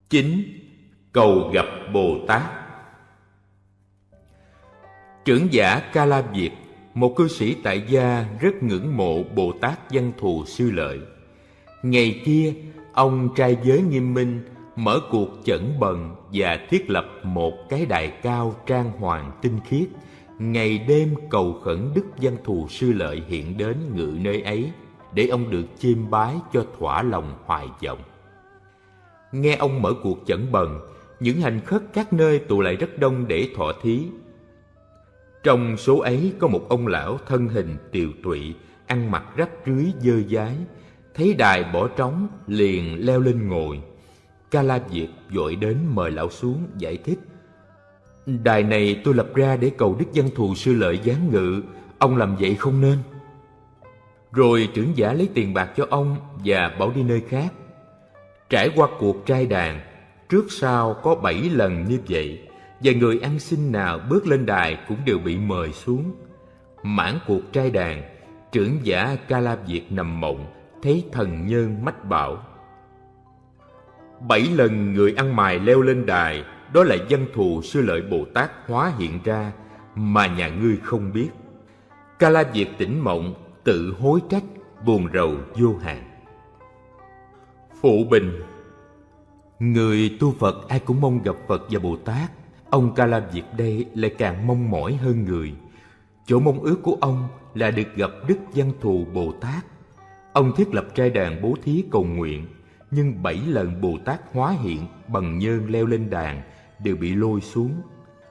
chín cầu gặp Bồ Tát Trưởng giả Ca La Việt một cư sĩ tại gia rất ngưỡng mộ Bồ Tát Văn Thù Sư Lợi. Ngày kia, ông trai giới nghiêm minh mở cuộc chẩn bần và thiết lập một cái đài cao trang hoàng tinh khiết, ngày đêm cầu khẩn Đức Văn Thù Sư Lợi hiện đến ngự nơi ấy, để ông được chiêm bái cho thỏa lòng hoài vọng. Nghe ông mở cuộc chẩn bần, những hành khất các nơi tụ lại rất đông để thọ thí, trong số ấy có một ông lão thân hình tiều tụy, ăn mặc rách rưới dơ dái, thấy đài bỏ trống liền leo lên ngồi. Ca La Diệp vội đến mời lão xuống giải thích. Đài này tôi lập ra để cầu Đức Văn Thù Sư Lợi giáng ngự, ông làm vậy không nên. Rồi trưởng giả lấy tiền bạc cho ông và bảo đi nơi khác. Trải qua cuộc trai đàn, trước sau có bảy lần như vậy, và người ăn xin nào bước lên đài cũng đều bị mời xuống. Mãn cuộc trai đàn, trưởng giả Ca La Việt nằm mộng, thấy thần nhân mách bảo. Bảy lần người ăn mài leo lên đài, đó là dân thù sư lợi Bồ Tát hóa hiện ra mà nhà ngươi không biết. Ca La Việt tỉnh mộng, tự hối trách, buồn rầu vô hạn. Phụ Bình Người tu Phật ai cũng mong gặp Phật và Bồ Tát. Ông Ca La Việt đây lại càng mong mỏi hơn người. Chỗ mong ước của ông là được gặp Đức Văn Thù Bồ Tát. Ông thiết lập trai đàn bố thí cầu nguyện, nhưng bảy lần Bồ Tát hóa hiện bằng nhơn leo lên đàn đều bị lôi xuống.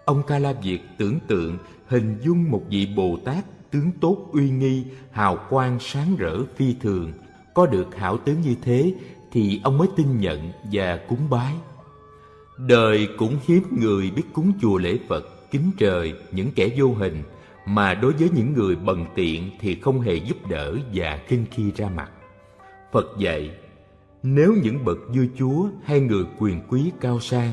Ông Ca La Việt tưởng tượng hình dung một vị Bồ Tát tướng tốt uy nghi, hào quang sáng rỡ phi thường. Có được hảo tướng như thế thì ông mới tin nhận và cúng bái. Đời cũng hiếm người biết cúng chùa lễ Phật, kính trời, những kẻ vô hình, mà đối với những người bần tiện thì không hề giúp đỡ và khinh khi ra mặt. Phật dạy, nếu những bậc vua chúa hay người quyền quý cao sang,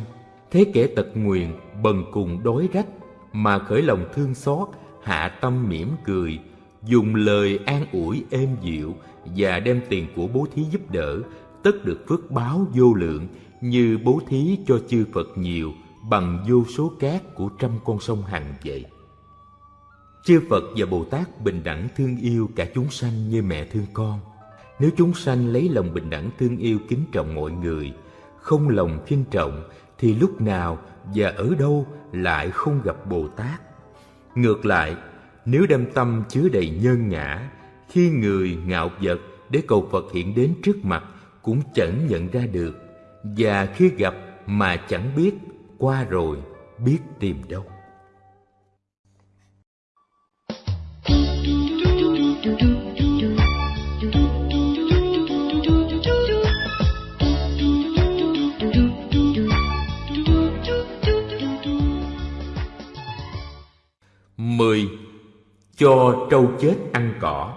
thế kẻ tật nguyền, bần cùng đói rách, mà khởi lòng thương xót, hạ tâm mỉm cười, dùng lời an ủi êm dịu và đem tiền của bố thí giúp đỡ, tất được phước báo vô lượng như bố thí cho chư Phật nhiều bằng vô số cát của trăm con sông Hằng vậy. Chư Phật và Bồ Tát bình đẳng thương yêu cả chúng sanh như mẹ thương con. Nếu chúng sanh lấy lòng bình đẳng thương yêu kính trọng mọi người, không lòng khinh trọng, thì lúc nào và ở đâu lại không gặp Bồ Tát. Ngược lại, nếu đem tâm chứa đầy nhân ngã, khi người ngạo vật để cầu Phật hiện đến trước mặt cũng chẳng nhận ra được, và khi gặp mà chẳng biết, qua rồi biết tìm đâu. mười Cho trâu chết ăn cỏ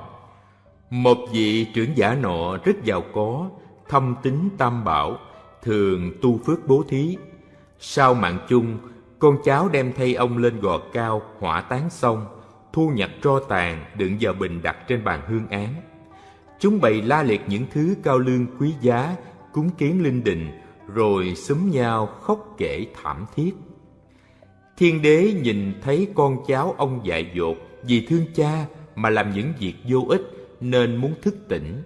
Một vị trưởng giả nọ rất giàu có, thâm tính tam bảo, thường tu phước bố thí. Sau mạng chung, con cháu đem thay ông lên gò cao, hỏa táng xong, thu nhặt tro tàn đựng vào bình đặt trên bàn hương án. Chúng bày la liệt những thứ cao lương quý giá, cúng kiến linh đình, rồi xúm nhau khóc kể thảm thiết. Thiên đế nhìn thấy con cháu ông dại dột vì thương cha mà làm những việc vô ích nên muốn thức tỉnh.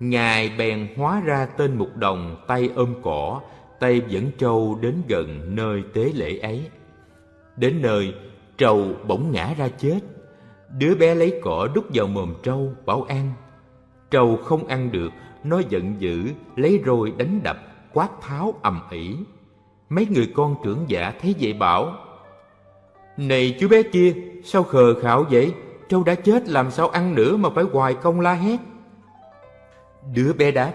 Ngài bèn hóa ra tên mục đồng tay ôm cỏ, tay dẫn trâu đến gần nơi tế lễ ấy. Đến nơi, trâu bỗng ngã ra chết. Đứa bé lấy cỏ đút vào mồm trâu, bảo ăn. Trâu không ăn được, nó giận dữ, lấy roi đánh đập, quát tháo ầm ĩ. Mấy người con trưởng giả thấy vậy bảo, này chú bé kia, sao khờ khạo vậy? Trâu đã chết làm sao ăn nữa mà phải hoài công la hét? Đứa bé đáp,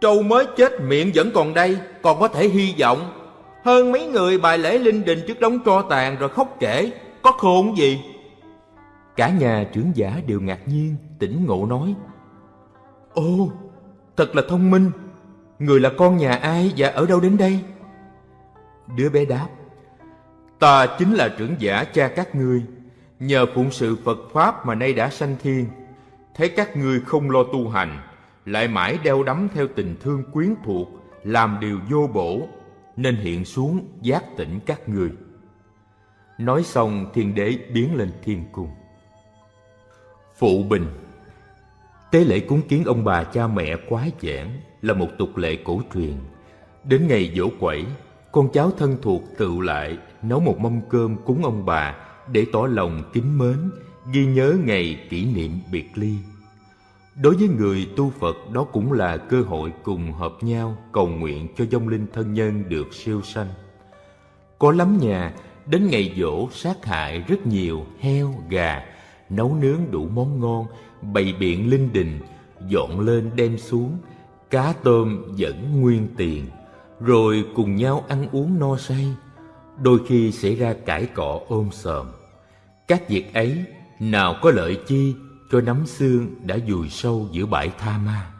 Trâu mới chết miệng vẫn còn đây, còn có thể hy vọng. Hơn mấy người bài lễ linh đình trước đống tro tàn rồi khóc kể, có khôn gì? Cả nhà trưởng giả đều ngạc nhiên, tỉnh ngộ nói, ô thật là thông minh, người là con nhà ai và ở đâu đến đây? Đứa bé đáp, Ta chính là trưởng giả cha các ngươi, nhờ phụng sự Phật Pháp mà nay đã sanh thiên. Thấy các ngươi không lo tu hành, lại mãi đeo đắm theo tình thương quyến thuộc, làm điều vô bổ, nên hiện xuống giác tỉnh các ngươi. Nói xong thiên đế biến lên thiên cung. Phụ bình Tế lễ cúng kiến ông bà cha mẹ quái giảng là một tục lệ cổ truyền. Đến ngày dỗ quẩy, con cháu thân thuộc tự lại nấu một mâm cơm cúng ông bà để tỏ lòng kính mến, ghi nhớ ngày kỷ niệm biệt ly. Đối với người tu Phật đó cũng là cơ hội cùng hợp nhau cầu nguyện cho vong linh thân nhân được siêu sanh. Có lắm nhà đến ngày dỗ sát hại rất nhiều heo, gà, nấu nướng đủ món ngon, bày biện linh đình, dọn lên đem xuống, cá tôm vẫn nguyên tiền, rồi cùng nhau ăn uống no say đôi khi xảy ra cãi cọ ôm sờm. Các việc ấy nào có lợi chi cho nắm xương đã dùi sâu giữa bãi tha ma.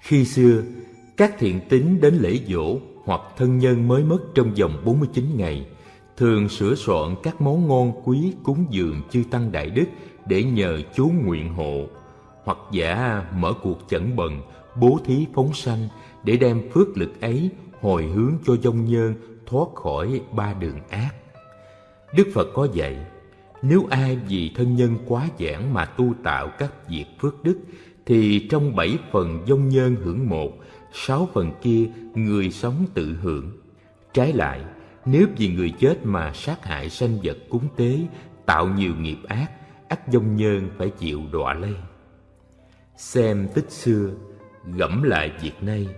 Khi xưa, các thiện tín đến lễ dỗ hoặc thân nhân mới mất trong vòng 49 ngày, thường sửa soạn các món ngon quý cúng dường chư tăng đại đức để nhờ chú nguyện hộ, hoặc giả mở cuộc chẩn bần, bố thí phóng sanh để đem phước lực ấy hồi hướng cho dông nhân thoát khỏi ba đường ác. Đức Phật có dạy, nếu ai vì thân nhân quá giản mà tu tạo các việc phước đức, thì trong bảy phần dông nhân hưởng một, sáu phần kia người sống tự hưởng. Trái lại, nếu vì người chết mà sát hại sanh vật cúng tế, tạo nhiều nghiệp ác, ắt dông nhân phải chịu đọa lây. Xem tích xưa, gẫm lại việc nay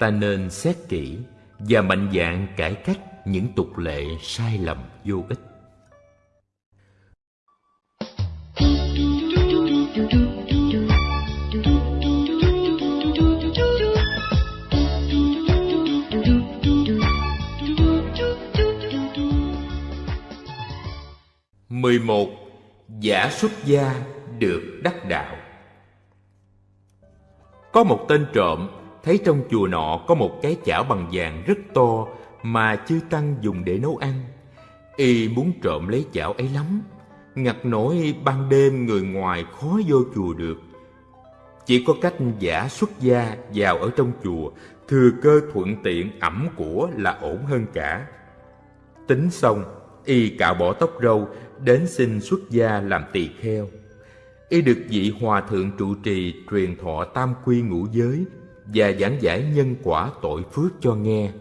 ta nên xét kỹ và mạnh dạn cải cách những tục lệ sai lầm vô ích. Mười một Giả xuất gia được đắc đạo Có một tên trộm thấy trong chùa nọ có một cái chảo bằng vàng rất to mà chư tăng dùng để nấu ăn. Y muốn trộm lấy chảo ấy lắm, ngặt nổi ban đêm người ngoài khó vô chùa được. Chỉ có cách giả xuất gia vào ở trong chùa, thừa cơ thuận tiện ẩm của là ổn hơn cả. Tính xong, y cạo bỏ tóc râu, đến xin xuất gia làm tỳ kheo. Y được vị hòa thượng trụ trì truyền thọ tam quy ngũ giới và giảng giải nhân quả tội phước cho nghe.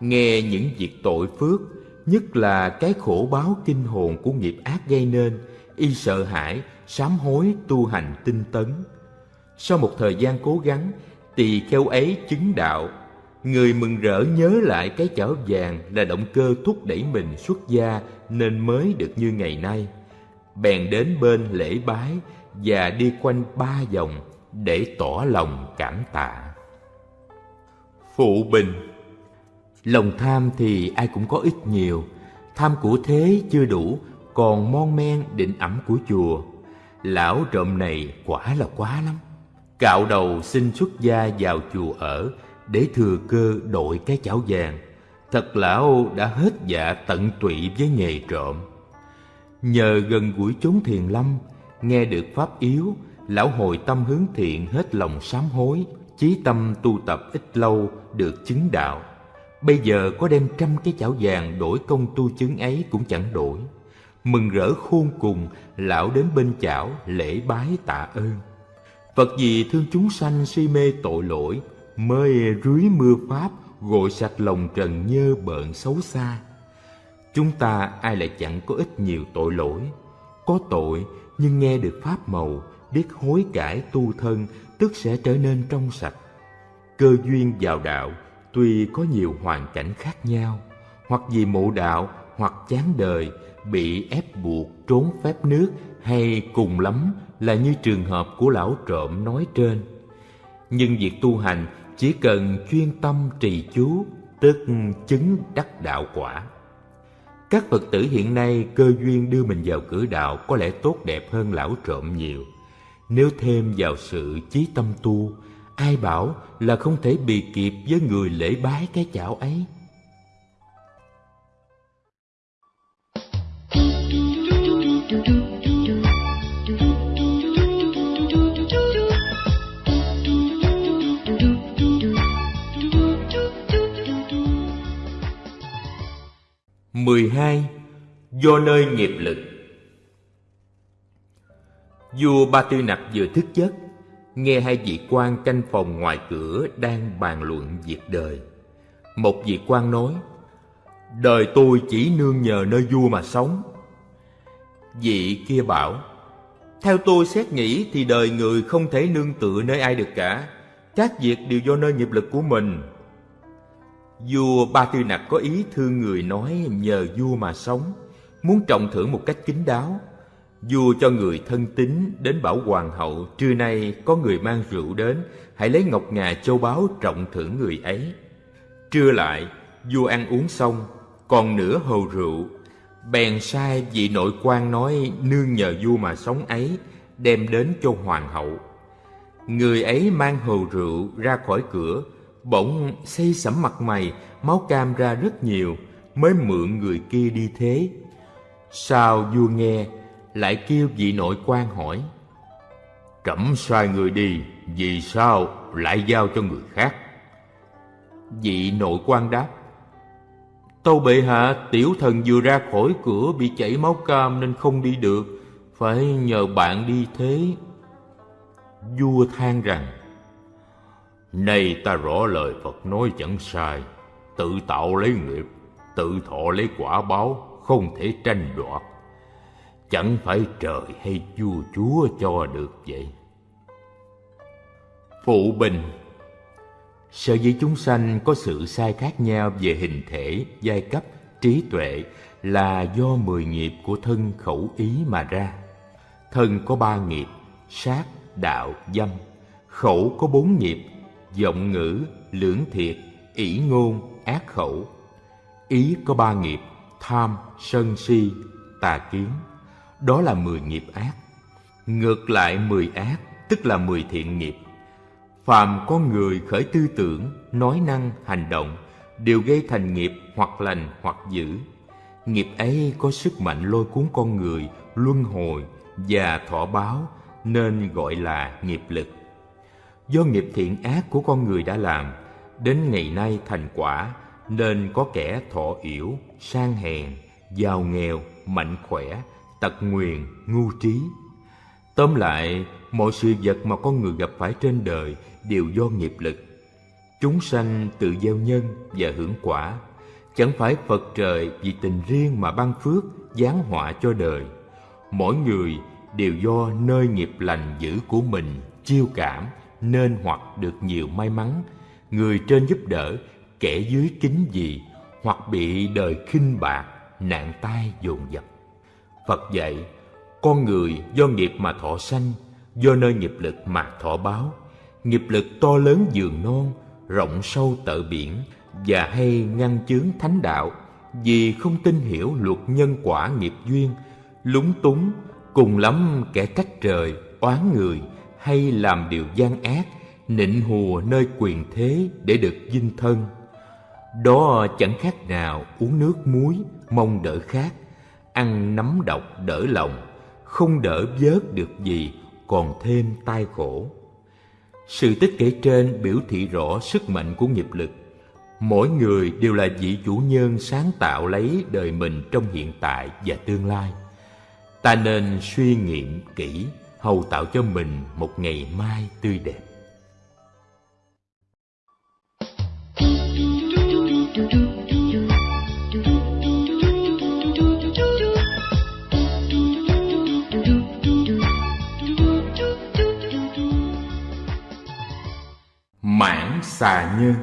Nghe những việc tội phước, nhất là cái khổ báo kinh hồn của nghiệp ác gây nên, y sợ hãi, sám hối tu hành tinh tấn. Sau một thời gian cố gắng, tỳ kheo ấy chứng đạo. Người mừng rỡ nhớ lại cái chảo vàng là động cơ thúc đẩy mình xuất gia nên mới được như ngày nay. Bèn đến bên lễ bái và đi quanh ba vòng để tỏ lòng cảm tạ. Phụ bình Lòng tham thì ai cũng có ít nhiều, tham của thế chưa đủ, còn mon men định ẩm của chùa. Lão trộm này quả là quá lắm. Cạo đầu xin xuất gia vào chùa ở để thừa cơ đội cái chảo vàng. Thật lão đã hết dạ tận tụy với nghề trộm. Nhờ gần gũi chốn thiền lâm, nghe được pháp yếu, lão hồi tâm hướng thiện hết lòng sám hối, chí tâm tu tập ít lâu được chứng đạo. Bây giờ có đem trăm cái chảo vàng đổi công tu chứng ấy cũng chẳng đổi. Mừng rỡ khôn cùng, lão đến bên chảo lễ bái tạ ơn. Phật gì thương chúng sanh si mê tội lỗi, mới rưới mưa pháp gội sạch lòng trần nhơ bợn xấu xa. Chúng ta ai lại chẳng có ít nhiều tội lỗi, có tội nhưng nghe được pháp màu, biết hối cải tu thân tức sẽ trở nên trong sạch. Cơ duyên vào đạo tuy có nhiều hoàn cảnh khác nhau, hoặc vì mộ đạo hoặc chán đời, bị ép buộc trốn phép nước hay cùng lắm là như trường hợp của lão trộm nói trên. Nhưng việc tu hành chỉ cần chuyên tâm trì chú, tức chứng đắc đạo quả. Các Phật tử hiện nay cơ duyên đưa mình vào cửa đạo có lẽ tốt đẹp hơn lão trộm nhiều. Nếu thêm vào sự chí tâm tu, ai bảo là không thể bị kịp với người lễ bái cái chảo ấy. Mười hai Do nơi nghiệp lực Vua Ba Tư Nặc vừa thức giấc, nghe hai vị quan canh phòng ngoài cửa đang bàn luận việc đời. Một vị quan nói, Đời tôi chỉ nương nhờ nơi vua mà sống. Vị kia bảo, Theo tôi xét nghĩ thì đời người không thể nương tựa nơi ai được cả. Các việc đều do nơi nghiệp lực của mình. Vua Ba Tư Nặc có ý thương người nói nhờ vua mà sống, muốn trọng thưởng một cách kín đáo. Vua cho người thân tín đến bảo hoàng hậu Trưa nay có người mang rượu đến Hãy lấy ngọc ngà châu báu trọng thưởng người ấy. Trưa lại vua ăn uống xong Còn nửa hồ rượu. Bèn sai vị nội quan nói nương nhờ vua mà sống ấy đem đến cho hoàng hậu. Người ấy mang hồ rượu ra khỏi cửa, bỗng xây sẩm mặt mày, máu cam ra rất nhiều, mới mượn người kia đi thế. Sao vua nghe, lại kêu vị nội quan hỏi. Trẫm sai người đi, vì sao lại giao cho người khác? Vị nội quan đáp, Tâu bệ hạ, tiểu thần vừa ra khỏi cửa bị chảy máu cam nên không đi được, phải nhờ bạn đi thế. Vua than rằng, Nay ta rõ lời Phật nói chẳng sai, tự tạo lấy nghiệp, tự thọ lấy quả báo, không thể tranh đoạt. Chẳng phải trời hay vua chúa cho được vậy. Phụ bình Sở dĩ chúng sanh có sự sai khác nhau về hình thể, giai cấp, trí tuệ là do mười nghiệp của thân khẩu ý mà ra. Thân có ba nghiệp, sát, đạo, dâm. Khẩu có bốn nghiệp, vọng ngữ, lưỡng thiệt, ỷ ngôn, ác khẩu. Ý có ba nghiệp, tham, sân si, tà kiến. Đó là mười nghiệp ác. Ngược lại mười ác, tức là mười thiện nghiệp phàm con người khởi tư tưởng nói năng hành động đều gây thành nghiệp hoặc lành hoặc dữ nghiệp ấy có sức mạnh lôi cuốn con người luân hồi và thọ báo nên gọi là nghiệp lực do nghiệp thiện ác của con người đã làm đến ngày nay thành quả nên có kẻ thọ yểu sang hèn giàu nghèo mạnh khỏe tật nguyền ngu trí tóm lại mọi sự vật mà con người gặp phải trên đời đều do nghiệp lực. Chúng sanh tự gieo nhân và hưởng quả, chẳng phải Phật trời vì tình riêng mà ban phước, giáng họa cho đời. Mỗi người đều do nơi nghiệp lành dữ của mình chiêu cảm nên hoặc được nhiều may mắn, người trên giúp đỡ, kẻ dưới kính gì, hoặc bị đời khinh bạc, nạn tai dồn dập. Phật dạy, con người do nghiệp mà thọ sanh, do nơi nghiệp lực mà thọ báo, nghiệp lực to lớn dường non rộng sâu tợ biển và hay ngăn chướng thánh đạo. Vì không tin hiểu luật nhân quả nghiệp duyên lúng túng cùng lắm kẻ trách trời oán người hay làm điều gian ác nịnh hùa nơi quyền thế để được dinh thân đó chẳng khác nào uống nước muối mong đỡ khát ăn nấm độc đỡ lòng không đỡ vớt được gì còn thêm tai khổ sự tích kể trên biểu thị rõ sức mạnh của nghiệp lực. Mỗi người đều là vị chủ nhân sáng tạo lấy đời mình trong hiện tại và tương lai. Ta nên suy nghiệm kỹ, hầu tạo cho mình một ngày mai tươi đẹp. Mãn xà nhân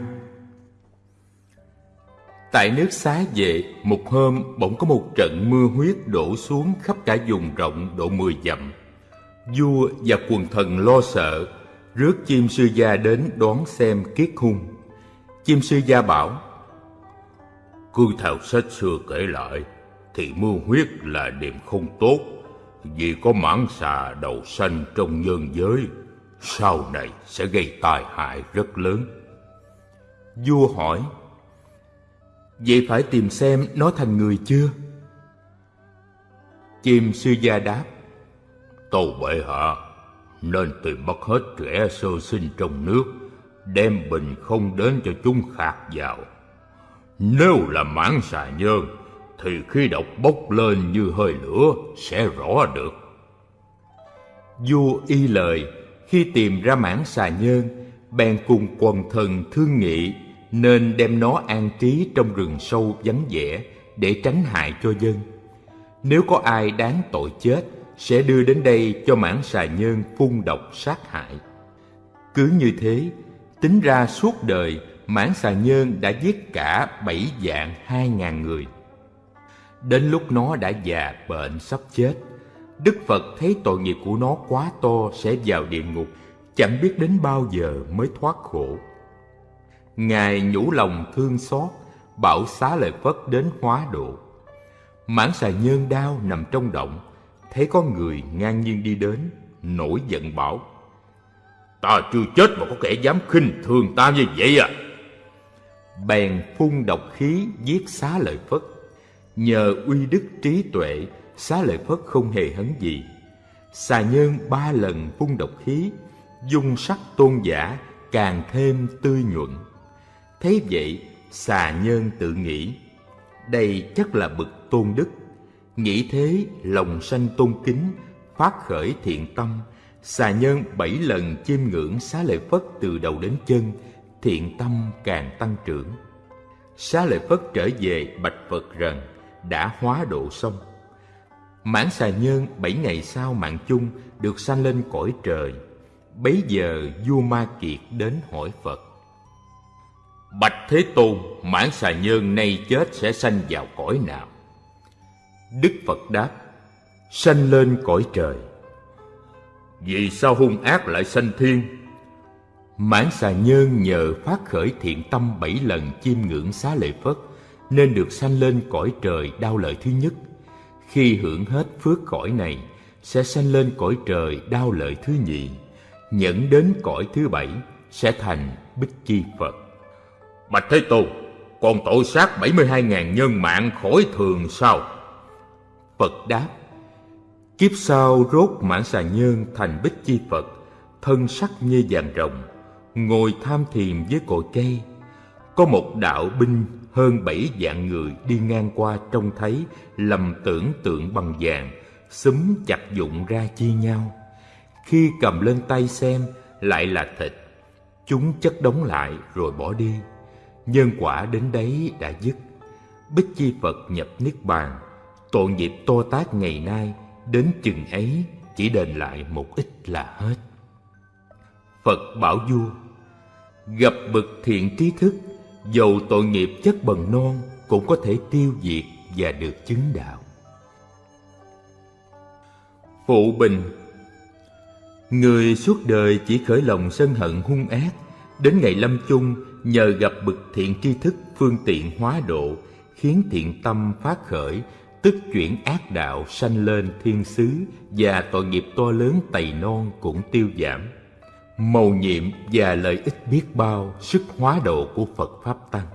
Tại nước xá vệ, một hôm bỗng có một trận mưa huyết đổ xuống khắp cả vùng rộng độ mười dặm. Vua và quần thần lo sợ, rước chim sư gia đến đón xem kiết hung. Chim sư gia bảo, Cứ theo sách xưa kể lại, thì mưa huyết là điểm không tốt, vì có mãn xà đầu xanh trong nhân giới sau này sẽ gây tai hại rất lớn. Vua hỏi, Vậy phải tìm xem nó thành người chưa? Chim sư gia đáp, Tâu bệ hạ, nên tìm bắt hết trẻ sơ sinh trong nước, đem bình không đến cho chúng khạc vào. Nếu là mãn xà nhơn, thì khi độc bốc lên như hơi lửa sẽ rõ được. Vua y lời khi tìm ra mãn xà nhơn, bèn cùng quần thần thương nghị nên đem nó an trí trong rừng sâu vắng vẻ để tránh hại cho dân. Nếu có ai đáng tội chết, sẽ đưa đến đây cho mãn xà nhơn phun độc sát hại. Cứ như thế, tính ra suốt đời, mãn xà nhơn đã giết cả bảy dạng hai ngàn người. Đến lúc nó đã già bệnh sắp chết, Đức Phật thấy tội nghiệp của nó quá to sẽ vào địa ngục, chẳng biết đến bao giờ mới thoát khổ. Ngài nhủ lòng thương xót, bảo xá lợi Phất đến hóa độ. Mãn xà nhơn đau nằm trong động, thấy có người ngang nhiên đi đến, nổi giận bảo. Ta chưa chết mà có kẻ dám khinh thường ta như vậy à? Bèn phun độc khí giết xá lợi Phất. Nhờ uy đức trí tuệ, xá lợi Phất không hề hấn gì. Xà nhân ba lần phun độc khí, dung sắc tôn giả càng thêm tươi nhuận. Thấy vậy, xà nhân tự nghĩ, đây chắc là bậc tôn đức. Nghĩ thế, lòng sanh tôn kính, phát khởi thiện tâm, xà nhân bảy lần chiêm ngưỡng xá lợi Phất từ đầu đến chân, thiện tâm càng tăng trưởng. Xá lợi Phất trở về bạch Phật rằng đã hóa độ xong. Mãn xà nhân bảy ngày sau mạng chung được sanh lên cõi trời. Bấy giờ vua Ma Kiệt đến hỏi Phật. Bạch Thế Tôn, mãn xà nhân nay chết sẽ sanh vào cõi nào? Đức Phật đáp, sanh lên cõi trời. Vì sao hung ác lại sanh thiên? Mãn xà nhân nhờ phát khởi thiện tâm bảy lần chiêm ngưỡng xá lợi Phất nên được sanh lên cõi trời đau lợi thứ nhất. Khi hưởng hết phước cõi này, sẽ sanh lên cõi trời đau lợi thứ nhị, nhẫn đến cõi thứ bảy sẽ thành Bích Chi Phật. Bạch Thế Tôn, còn tội sát 72.000 nhân mạng khỏi thường sao? Phật đáp, kiếp sau rốt mãn xà nhân thành Bích Chi Phật, thân sắc như vàng rồng, ngồi tham thiền với cội cây. Có một đạo binh hơn bảy vạn người đi ngang qua trông thấy lầm tưởng tượng bằng vàng, xúm chặt dụng ra chia nhau. Khi cầm lên tay xem lại là thịt, chúng chất đóng lại rồi bỏ đi. Nhân quả đến đấy đã dứt. Bích Chi Phật nhập Niết Bàn, tội nghiệp to tác ngày nay, đến chừng ấy chỉ đền lại một ít là hết. Phật bảo vua, Gặp bậc thiện trí thức, Dầu tội nghiệp chất bần non Cũng có thể tiêu diệt và được chứng đạo Phụ bình, Người suốt đời chỉ khởi lòng sân hận hung ác, Đến ngày lâm chung nhờ gặp bậc thiện tri thức phương tiện hóa độ, Khiến thiện tâm phát khởi Tức chuyển ác đạo sanh lên thiên xứ Và tội nghiệp to lớn tày non cũng tiêu giảm mầu nhiệm và lợi ích biết bao sức hóa độ của Phật Pháp Tăng.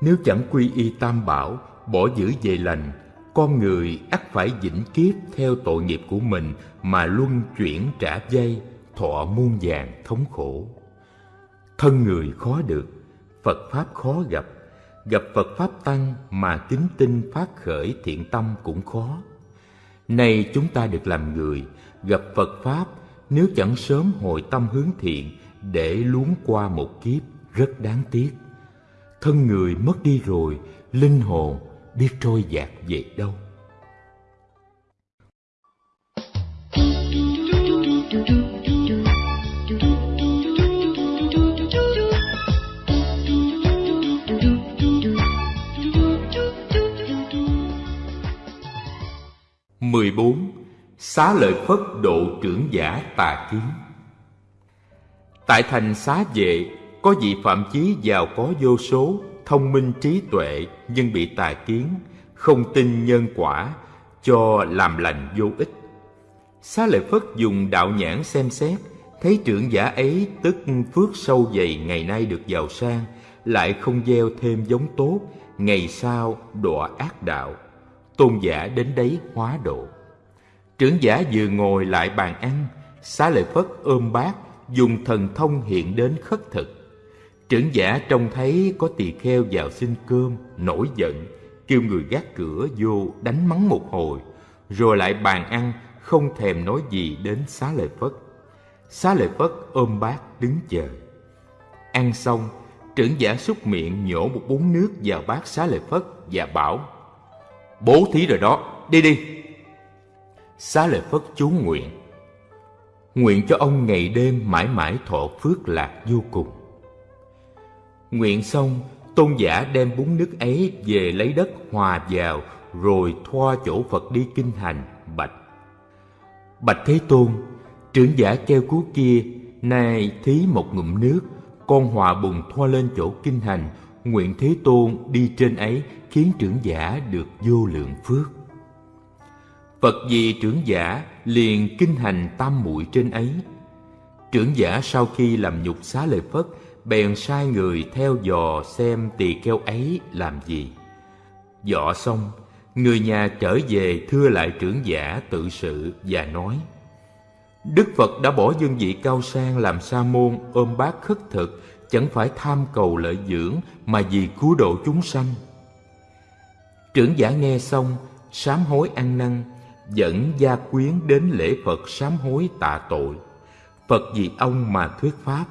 Nếu chẳng quy y tam bảo, bỏ giữ về lành, con người ắt phải vĩnh kiếp theo tội nghiệp của mình mà luân chuyển trả dây, thọ muôn vàng thống khổ. Thân người khó được, Phật Pháp khó gặp, gặp Phật Pháp Tăng mà kính tinh phát khởi thiện tâm cũng khó. Nay chúng ta được làm người, gặp Phật Pháp nếu chẳng sớm hồi tâm hướng thiện để luống qua một kiếp rất đáng tiếc. Thân người mất đi rồi, linh hồn biết trôi dạt về đâu. Mười bốn, Xá lợi Phất độ trưởng giả tà kiến. Tại thành xá vệ, Có vị phạm chí giàu có vô số, Thông minh trí tuệ, Nhưng bị tà kiến, Không tin nhân quả, Cho làm lành vô ích. Xá lợi Phất dùng đạo nhãn xem xét, Thấy trưởng giả ấy tức phước sâu dày ngày nay được giàu sang, Lại không gieo thêm giống tốt, Ngày sau đọa ác đạo. Tôn giả đến đấy hóa độ Trưởng giả vừa ngồi lại bàn ăn, xá lợi Phất ôm bát, dùng thần thông hiện đến khất thực. Trưởng giả trông thấy có tỳ kheo vào xin cơm, nổi giận, kêu người gác cửa vô đánh mắng một hồi, rồi lại bàn ăn, không thèm nói gì đến xá lợi Phất. Xá lợi Phất ôm bát đứng chờ. Ăn xong, trưởng giả xúc miệng nhổ một bún nước vào bát xá lợi Phất và bảo Bố thí rồi đó, đi đi, xá lợi phất chú nguyện. Nguyện cho ông ngày đêm mãi mãi thọ phước lạc vô cùng. Nguyện xong tôn giả đem bún nước ấy về lấy đất hòa vào rồi thoa chỗ phật đi kinh hành bạch. Bạch thế tôn trưởng giả keo cú kia nay thí một ngụm nước con hòa bùn thoa lên chỗ kinh hành nguyện Thế Tôn đi trên ấy khiến trưởng giả được vô lượng phước. Phật vì trưởng giả liền kinh hành tam muội trên ấy. Trưởng giả sau khi làm nhục xá lợi Phất, bèn sai người theo dò xem tỳ kheo ấy làm gì. Dọ xong, người nhà trở về thưa lại trưởng giả tự sự và nói Đức Phật đã bỏ dương vị cao sang làm sa môn ôm bát khất thực chẳng phải tham cầu lợi dưỡng mà vì cứu độ chúng sanh. Trưởng giả nghe xong, sám hối ăn năn, dẫn gia quyến đến lễ Phật sám hối tạ tội. Phật vì ông mà thuyết pháp,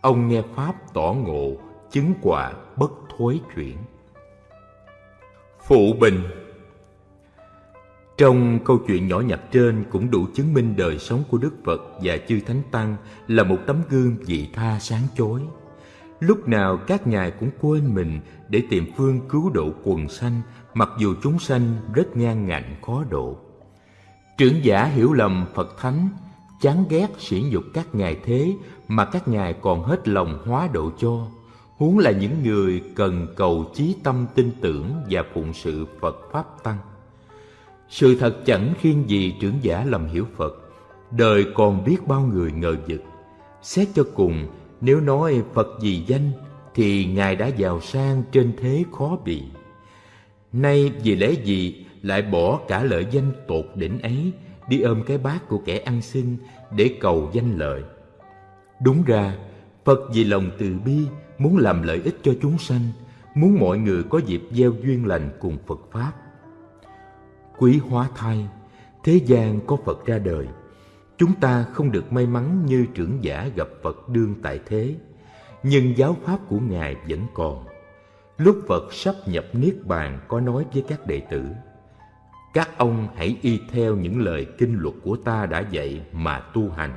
ông nghe pháp tỏ ngộ, chứng quả bất thối chuyển. Phụ bình Trong câu chuyện nhỏ nhặt trên cũng đủ chứng minh đời sống của Đức Phật và chư Thánh Tăng là một tấm gương vị tha sáng chói. Lúc nào các ngài cũng quên mình để tìm phương cứu độ quần sanh mặc dù chúng sanh rất ngang ngạnh khó độ. Trưởng giả hiểu lầm Phật Thánh, chán ghét sỉ nhục các ngài thế mà các ngài còn hết lòng hóa độ cho, huống là những người cần cầu chí tâm tin tưởng và phụng sự Phật Pháp Tăng. Sự thật chẳng khiên gì trưởng giả lầm hiểu Phật, đời còn biết bao người ngờ vực. Xét cho cùng, nếu nói Phật vì danh thì Ngài đã giàu sang trên thế khó bị. Nay vì lẽ gì lại bỏ cả lợi danh tột đỉnh ấy đi ôm cái bát của kẻ ăn xin để cầu danh lợi. Đúng ra, Phật vì lòng từ bi muốn làm lợi ích cho chúng sanh, muốn mọi người có dịp gieo duyên lành cùng Phật Pháp. Quý hóa thai, thế gian có Phật ra đời, chúng ta không được may mắn như trưởng giả gặp Phật đương tại thế, nhưng giáo pháp của Ngài vẫn còn. Lúc Phật sắp nhập Niết Bàn có nói với các đệ tử, các ông hãy y theo những lời kinh luật của ta đã dạy mà tu hành.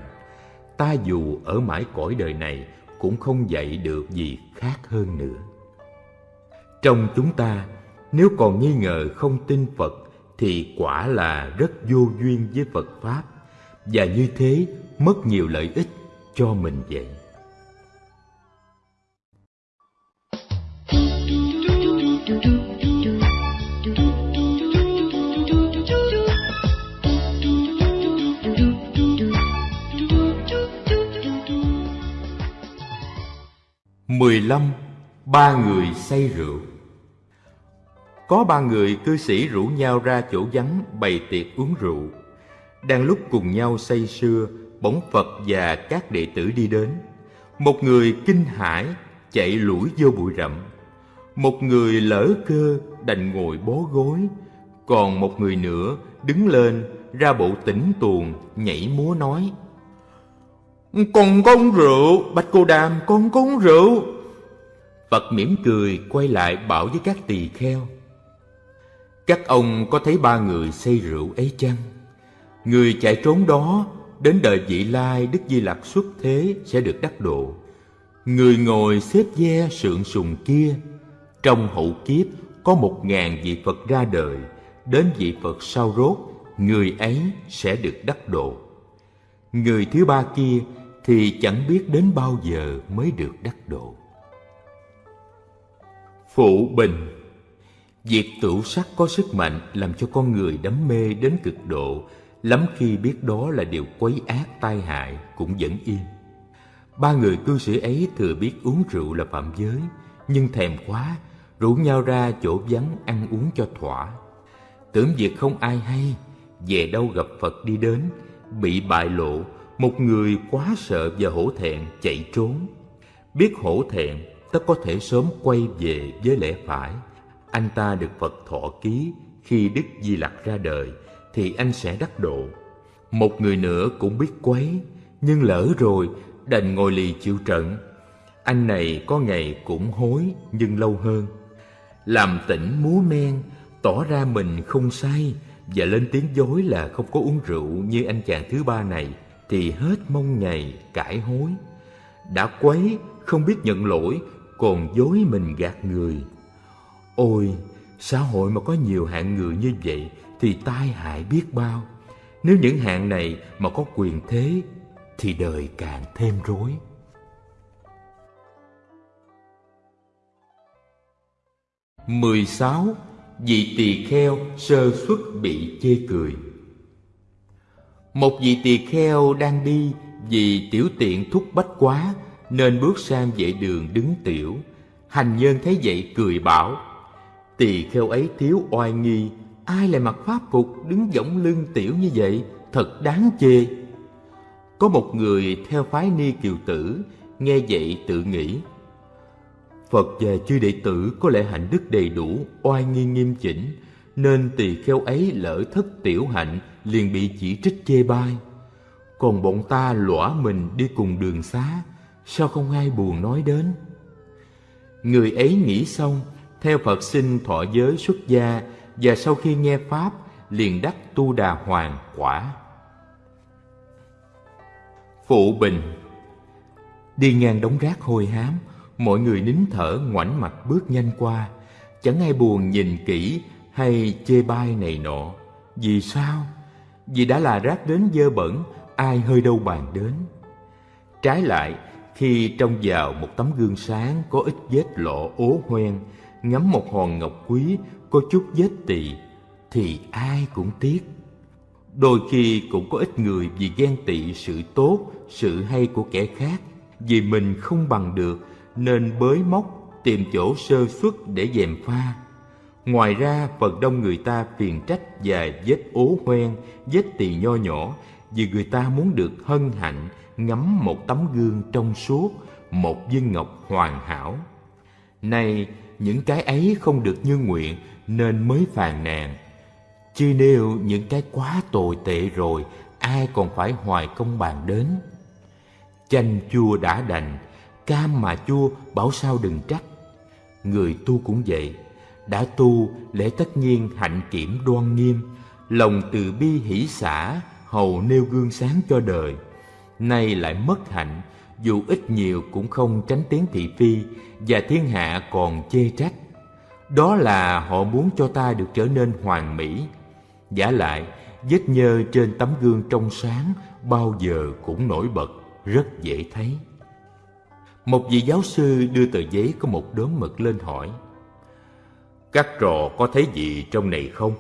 Ta dù ở mãi cõi đời này cũng không dạy được gì khác hơn nữa. Trong chúng ta, nếu còn nghi ngờ không tin Phật thì quả là rất vô duyên với Phật Pháp và như thế mất nhiều lợi ích cho mình vậy. mười lăm Ba người say rượu Có ba người cư sĩ rủ nhau ra chỗ vắng bày tiệc uống rượu đang lúc cùng nhau say sưa, bỗng Phật và các đệ tử đi đến. Một người kinh hãi chạy lủi vô bụi rậm. Một người lỡ cơ đành ngồi bó gối. Còn một người nữa đứng lên ra bộ tỉnh tuồng nhảy múa nói Con rượu, Bạch Cô Đàm con con rượu. Phật mỉm cười quay lại bảo với các tỳ kheo Các ông có thấy ba người say rượu ấy chăng? Người chạy trốn đó đến đời vị lai Đức Di Lặc xuất thế sẽ được đắc độ. Người ngồi xếp ve sượng sùng kia, trong hậu kiếp có một ngàn vị Phật ra đời, đến vị Phật sau rốt, người ấy sẽ được đắc độ. Người thứ ba kia thì chẳng biết đến bao giờ mới được đắc độ. Phụ bình Việc tửu sắc có sức mạnh làm cho con người đắm mê đến cực độ lắm khi biết đó là điều quấy ác tai hại cũng vẫn yên. Ba người cư sĩ ấy thừa biết uống rượu là phạm giới, nhưng thèm quá, rủ nhau ra chỗ vắng ăn uống cho thỏa. Tưởng việc không ai hay, về đâu gặp Phật đi đến, bị bại lộ, một người quá sợ và hổ thẹn chạy trốn. Biết hổ thẹn, tất có thể sớm quay về với lẽ phải. Anh ta được Phật thọ ký khi Đức Di Lặc ra đời, thì anh sẽ đắc độ. Một người nữa cũng biết quấy, nhưng lỡ rồi đành ngồi lì chịu trận. Anh này có ngày cũng hối nhưng lâu hơn. Làm tỉnh múa men, tỏ ra mình không say và lên tiếng dối là không có uống rượu như anh chàng thứ ba này thì hết mong ngày cải hối. Đã quấy, không biết nhận lỗi, còn dối mình gạt người. Ôi, xã hội mà có nhiều hạng người như vậy thì tai hại biết bao. Nếu những hạng này mà có quyền thế, thì đời càng thêm rối. 16. Vị tỳ kheo sơ xuất bị chê cười Một vị tỳ kheo đang đi vì tiểu tiện thúc bách quá, Nên bước sang vệ đường đứng tiểu Hành nhân thấy vậy cười bảo, Tỳ kheo ấy thiếu oai nghi Ai lại mặc pháp phục đứng võng lưng tiểu như vậy Thật đáng chê Có một người theo phái ni kiều tử Nghe vậy tự nghĩ Phật và chư đệ tử có lẽ hạnh đức đầy đủ, oai nghi nghiêm chỉnh, nên tỳ kheo ấy lỡ thất tiểu hạnh liền bị chỉ trích chê bai. Còn bọn ta lõa mình đi cùng đường xá, sao không ai buồn nói đến? Người ấy nghĩ xong, theo Phật sinh thọ giới xuất gia và sau khi nghe Pháp liền đắc tu đà hoàng quả. Phụ Bình Đi ngang đống rác hôi hám, Mọi người nín thở ngoảnh mặt bước nhanh qua Chẳng ai buồn nhìn kỹ hay chê bai này nọ Vì sao? Vì đã là rác đến dơ bẩn Ai hơi đâu bàn đến Trái lại Khi trông vào một tấm gương sáng Có ít vết lọ ố hoen Ngắm một hòn ngọc quý có chút vết tỵ Thì ai cũng tiếc Đôi khi cũng có ít người vì ghen tị sự tốt, sự hay của kẻ khác, vì mình không bằng được nên bới móc tìm chỗ sơ xuất để dèm pha. Ngoài ra, phần đông người ta phiền trách và vết ố hoen, vết tỳ nho nhỏ vì người ta muốn được hân hạnh ngắm một tấm gương trong suốt, một viên ngọc hoàn hảo. Nay, những cái ấy không được như nguyện nên mới phàn nàn. Chứ nếu những cái quá tồi tệ rồi, ai còn phải hoài công bàn đến. Chanh chua đã đành, Cam mà chua bảo sao đừng trách Người tu cũng vậy Đã tu lẽ tất nhiên hạnh kiểm đoan nghiêm Lòng từ bi hỷ xả Hầu nêu gương sáng cho đời Nay lại mất hạnh Dù ít nhiều cũng không tránh tiếng thị phi Và thiên hạ còn chê trách đó là họ muốn cho ta được trở nên hoàn mỹ Giả lại Vết nhơ trên tấm gương trong sáng Bao giờ cũng nổi bật Rất dễ thấy một vị giáo sư đưa tờ giấy có một đốm mực lên hỏi Các trò có thấy gì trong này không?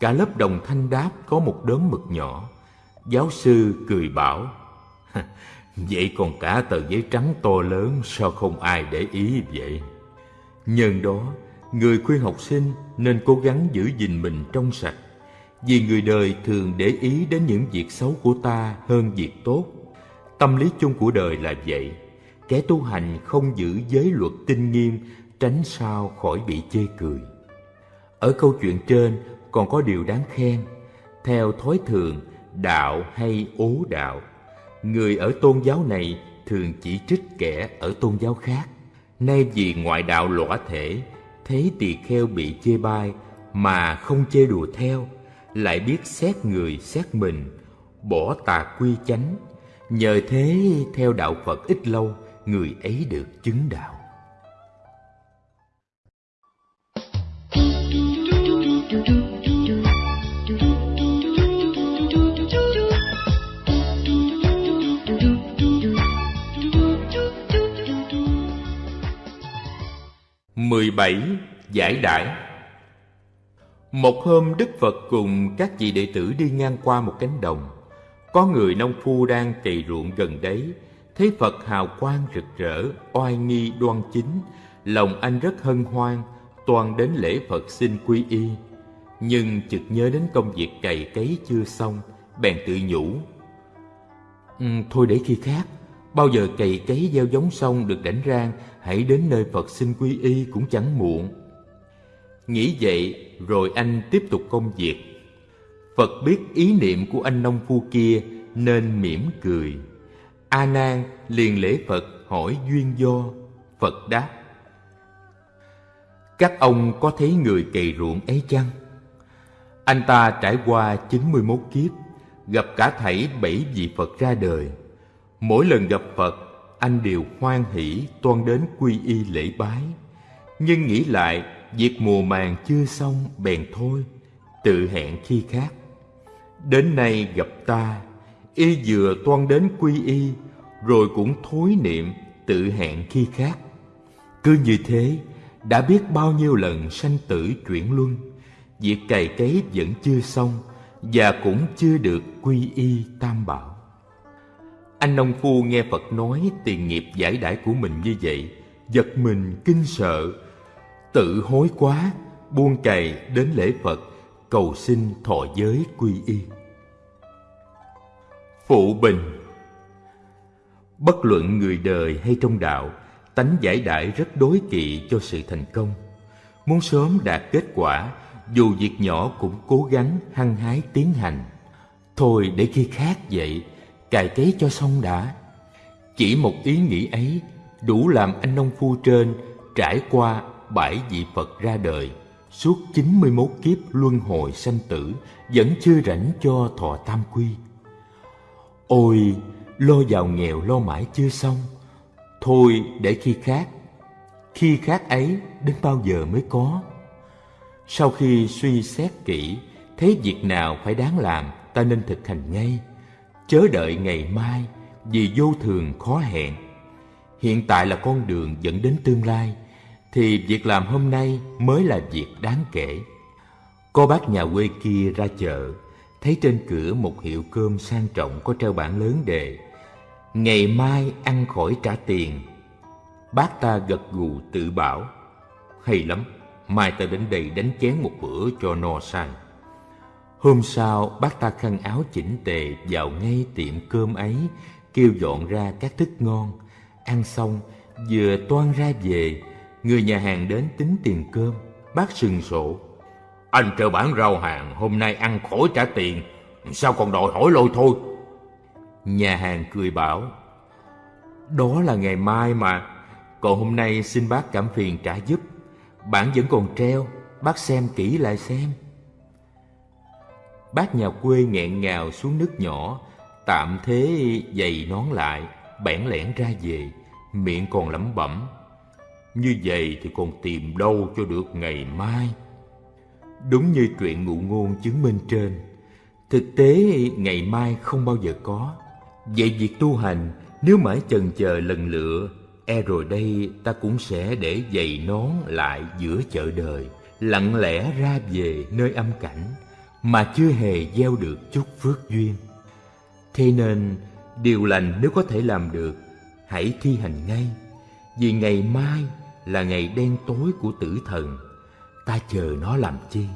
Cả lớp đồng thanh đáp có một đốm mực nhỏ Giáo sư cười bảo Vậy còn cả tờ giấy trắng to lớn Sao không ai để ý vậy? Nhân đó, người khuyên học sinh nên cố gắng giữ gìn mình trong sạch. Vì người đời thường để ý đến những việc xấu của ta hơn việc tốt. Tâm lý chung của đời là vậy. Kẻ tu hành không giữ giới luật tinh nghiêm, tránh sao khỏi bị chê cười. Ở câu chuyện trên còn có điều đáng khen. Theo thói thường, đạo hay ố đạo, người ở tôn giáo này thường chỉ trích kẻ ở tôn giáo khác. Nay vì ngoại đạo lõa thể thấy tỳ kheo bị chê bai mà không chê đùa theo, lại biết xét người xét mình, bỏ tà quy chánh, nhờ thế theo đạo phật ít lâu người ấy được chứng đạo. Mười bảy giải đãi một hôm đức phật cùng các vị đệ tử đi ngang qua một cánh đồng có người nông phu đang cày ruộng gần đấy thấy Phật hào quang rực rỡ, oai nghi đoan chính, lòng anh rất hân hoan, toàn đến lễ Phật xin quy y. Nhưng chợt nhớ đến công việc cày cấy chưa xong, bèn tự nhủ. Ừ, thôi để khi khác, bao giờ cày cấy gieo giống xong được đánh rang, hãy đến nơi Phật xin quy y cũng chẳng muộn. Nghĩ vậy, rồi anh tiếp tục công việc. Phật biết ý niệm của anh nông phu kia nên mỉm cười. A Nan liền lễ Phật hỏi duyên do. Phật đáp: Các ông có thấy người cày ruộng ấy chăng? Anh ta trải qua 91 kiếp, gặp cả thảy bảy vị Phật ra đời. Mỗi lần gặp Phật, anh đều hoan hỷ toan đến quy y lễ bái. Nhưng nghĩ lại, việc mùa màng chưa xong bèn thôi, tự hẹn khi khác. Đến nay gặp ta, y vừa toan đến quy y rồi cũng thối niệm tự hẹn khi khác cứ như thế đã biết bao nhiêu lần sanh tử chuyển luân, việc cày cấy vẫn chưa xong và cũng chưa được quy y tam bảo. Anh nông phu nghe Phật nói tiền nghiệp giải đãi của mình như vậy, giật mình kinh sợ, tự hối quá, buông cày đến lễ Phật, cầu xin thọ giới quy y. Phụ bình Bất luận người đời hay trong đạo, tánh giải đãi rất đối kỵ cho sự thành công. Muốn sớm đạt kết quả, dù việc nhỏ cũng cố gắng hăng hái tiến hành. Thôi để khi khác vậy, cài cấy cho xong đã. Chỉ một ý nghĩ ấy đủ làm anh nông phu trên trải qua bảy vị Phật ra đời, suốt 91 kiếp luân hồi sanh tử vẫn chưa rảnh cho thọ tam quy. Ôi, lo giàu nghèo lo mãi chưa xong, thôi để khi khác. Khi khác ấy đến bao giờ mới có? Sau khi suy xét kỹ, thấy việc nào phải đáng làm, ta nên thực hành ngay, chớ đợi ngày mai vì vô thường khó hẹn. Hiện tại là con đường dẫn đến tương lai, thì việc làm hôm nay mới là việc đáng kể. Cô bác nhà quê kia ra chợ, thấy trên cửa một hiệu cơm sang trọng có treo bảng lớn đề Ngày mai ăn khỏi trả tiền. Bác ta gật gù tự bảo, hay lắm, mai ta đến đây đánh chén một bữa cho no say. Hôm sau, bác ta khăn áo chỉnh tề vào ngay tiệm cơm ấy, kêu dọn ra các thức ngon. Ăn xong, vừa toan ra về, người nhà hàng đến tính tiền cơm. Bác sừng sộ. Anh trợ bản rau hàng, hôm nay ăn khỏi trả tiền, sao còn đòi hỏi lôi thôi? Nhà hàng cười bảo, đó là ngày mai mà, còn hôm nay xin bác cảm phiền trả giúp. Bản vẫn còn treo, bác xem kỹ lại xem. Bác nhà quê nghẹn ngào xuống nước nhỏ, tạm thế giày nón lại, bẽn lẽn ra về, miệng còn lẩm bẩm. Như vậy thì còn tìm đâu cho được ngày mai. Đúng như chuyện ngụ ngôn chứng minh trên, thực tế ngày mai không bao giờ có. Vậy việc tu hành nếu mãi chần chờ lần lựa E rồi đây ta cũng sẽ để giày nón lại giữa chợ đời Lặng lẽ ra về nơi âm cảnh mà chưa hề gieo được chút phước duyên. Thế nên, điều lành nếu có thể làm được, Hãy thi hành ngay, Vì ngày mai là ngày đen tối của tử thần. Ta chờ nó làm chi?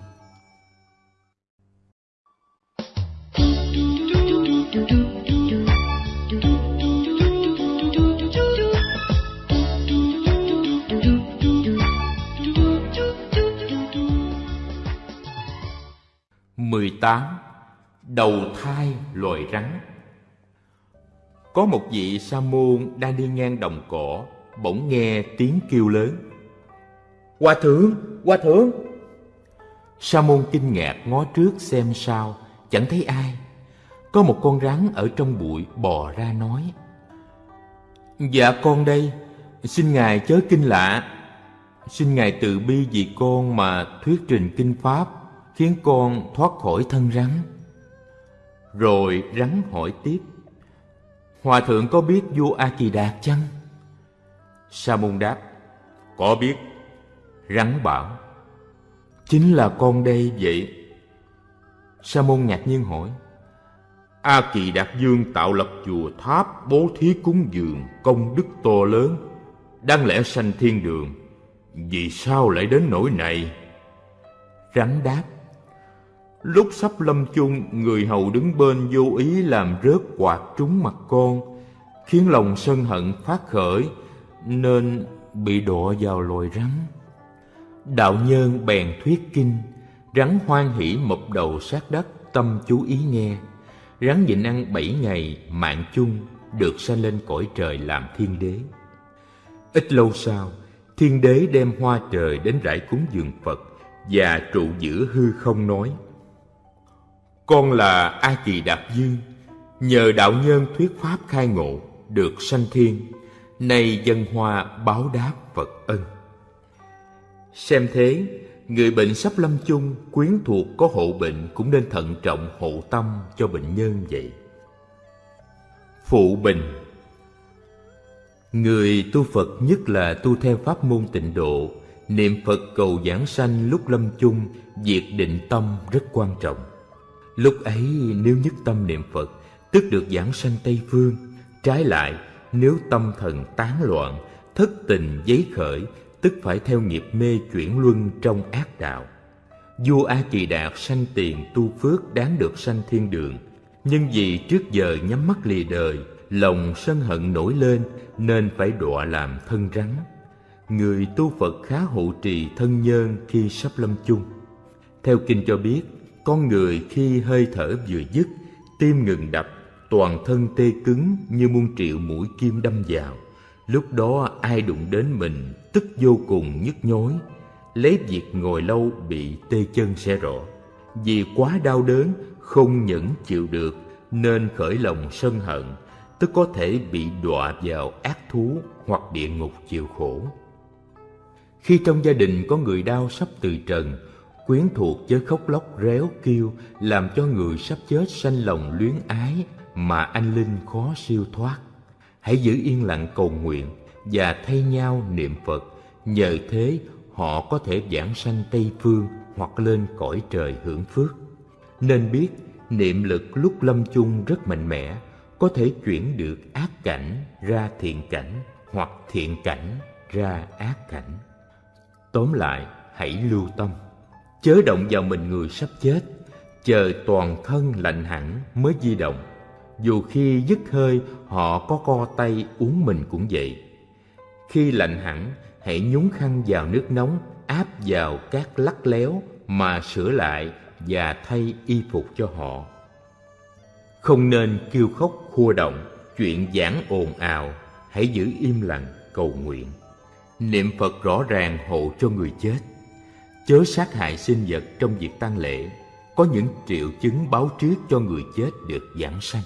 18. Đầu thai loài rắn Có một vị sa môn đang đi ngang đồng cỏ, bỗng nghe tiếng kêu lớn. Hòa thượng, hòa thượng! Sa môn kinh ngạc ngó trước xem sao, chẳng thấy ai. Có một con rắn ở trong bụi bò ra nói. Dạ con đây, xin Ngài chớ kinh lạ. Xin Ngài từ bi vì con mà thuyết trình kinh Pháp khiến con thoát khỏi thân rắn. Rồi rắn hỏi tiếp, Hòa thượng có biết vua A Kỳ Đạt chăng? Sa môn đáp, có biết. Rắn bảo, chính là con đây vậy. Sa môn ngạc nhiên hỏi, A Kỳ Đạt Dương tạo lập chùa tháp bố thí cúng dường công đức to lớn, đáng lẽ sanh thiên đường, vì sao lại đến nỗi này? Rắn đáp, Lúc sắp lâm chung, người hầu đứng bên vô ý làm rớt quạt trúng mặt con, khiến lòng sân hận phát khởi, nên bị đọa vào loài rắn. Đạo nhân bèn thuyết kinh, rắn hoan hỷ mập đầu sát đất, tâm chú ý nghe. Rắn nhịn ăn bảy ngày, mạng chung, được sanh lên cõi trời làm thiên đế. Ít lâu sau, thiên đế đem hoa trời đến rải cúng dường Phật và trụ giữa hư không nói con là A Kỳ Đạt Dương, nhờ đạo nhân thuyết pháp khai ngộ, được sanh thiên, nay dân hoa báo đáp Phật ân. Xem thế, người bệnh sắp lâm chung, quyến thuộc có hộ bệnh cũng nên thận trọng hộ tâm cho bệnh nhân vậy. Phụ bình Người tu Phật nhất là tu theo pháp môn tịnh độ, Niệm Phật cầu giảng sanh lúc lâm chung Việc định tâm rất quan trọng Lúc ấy, nếu nhất tâm niệm Phật, Tức được giảng sanh Tây Phương, Trái lại, nếu tâm thần tán loạn, Thất tình giấy khởi, Tức phải theo nghiệp mê chuyển luân trong ác đạo. Vua A Kỳ Đạt sanh tiền tu phước đáng được sanh thiên đường, Nhưng vì trước giờ nhắm mắt lìa đời, Lòng sân hận nổi lên, Nên phải đọa làm thân rắn. Người tu Phật khá hộ trì thân nhân khi sắp lâm chung. Theo kinh cho biết con người khi hơi thở vừa dứt, Tim ngừng đập, Toàn thân tê cứng như muôn triệu mũi kim đâm vào. Lúc đó ai đụng đến mình Tức vô cùng nhức nhối. Lấy việc ngồi lâu bị tê chân sẽ rõ. Vì quá đau đớn, không nhẫn chịu được, nên khởi lòng sân hận, tức có thể bị đọa vào ác thú hoặc địa ngục chịu khổ. Khi trong gia đình có người đau sắp từ trần quyến thuộc với khóc lóc réo kêu làm cho người sắp chết sanh lòng luyến ái mà anh linh khó siêu thoát hãy giữ yên lặng cầu nguyện và thay nhau niệm phật nhờ thế họ có thể giảng sanh Tây Phương hoặc lên cõi trời hưởng phước. Nên biết niệm lực lúc lâm chung rất mạnh mẽ, có thể chuyển được ác cảnh ra thiện cảnh hoặc thiện cảnh ra ác cảnh. Tóm lại, hãy lưu tâm, chớ động vào mình người sắp chết, chờ toàn thân lạnh hẳn mới di động. Dù khi dứt hơi họ có co tay uống mình cũng vậy. Khi lạnh hẳn hãy nhúng khăn vào nước nóng áp vào các lắc léo mà sửa lại và thay y phục cho họ không nên kêu khóc khua động chuyện giảng ồn ào hãy giữ im lặng cầu nguyện niệm phật rõ ràng hộ cho người chết chớ sát hại sinh vật trong việc tang lễ, có những triệu chứng báo trước cho người chết được giảng sanh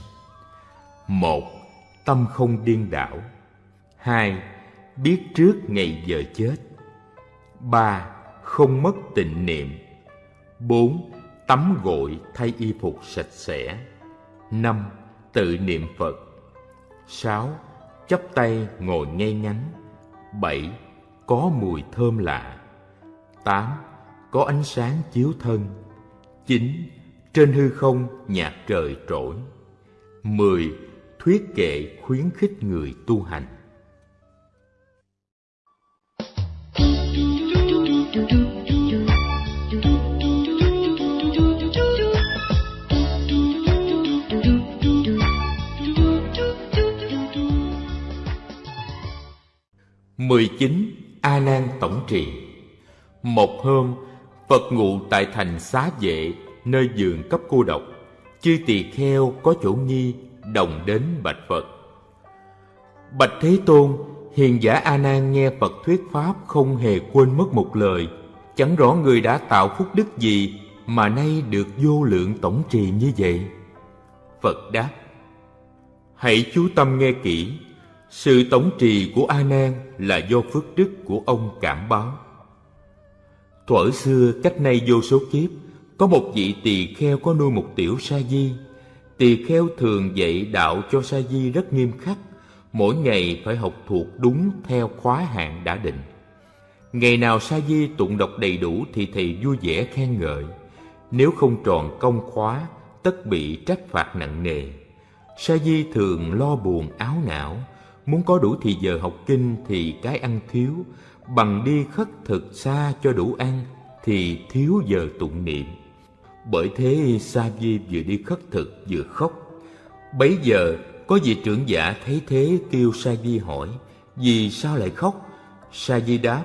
một, tâm không điên đảo hai, biết trước ngày giờ chết. ba, Không mất tịnh niệm. bốn, Tắm gội thay y phục sạch sẽ. năm, Tự niệm Phật. sáu, Chắp tay ngồi ngay ngắn. bảy, Có mùi thơm lạ. tám có ánh sáng chiếu thân. 9. Trên hư không nhạc trời trỗi. 10. Thuyết kệ khuyến khích người tu hành. 19. A Nan tổng trì. Một hôm, Phật ngụ tại thành Xá Vệ, nơi giường cấp cô độc. Chư tỳ kheo có chỗ nghi, đồng đến bạch Phật. Bạch Thế Tôn, hiền giả A Nan nghe Phật thuyết pháp không hề quên mất một lời, chẳng rõ người đã tạo phúc đức gì mà nay được vô lượng tổng trì như vậy. Phật đáp: Hãy chú tâm nghe kỹ, sự tổng trì của A Nan là do phước đức của ông cảm báo. Thuở xưa cách nay vô số kiếp, có một vị tỳ kheo có nuôi một tiểu sa di. Tỳ kheo thường dạy đạo cho sa di rất nghiêm khắc, mỗi ngày phải học thuộc đúng theo khóa hạn đã định. Ngày nào sa di tụng đọc đầy đủ thì thầy vui vẻ khen ngợi. Nếu không tròn công khóa, tất bị trách phạt nặng nề. Sa di thường lo buồn áo não, Muốn có đủ thì giờ học kinh thì cái ăn thiếu, bằng đi khất thực xa cho đủ ăn thì thiếu giờ tụng niệm. Bởi thế Sa Di vừa đi khất thực vừa khóc. Bấy giờ có vị trưởng giả thấy thế kêu Sa Di hỏi, vì sao lại khóc? Sa Di đáp,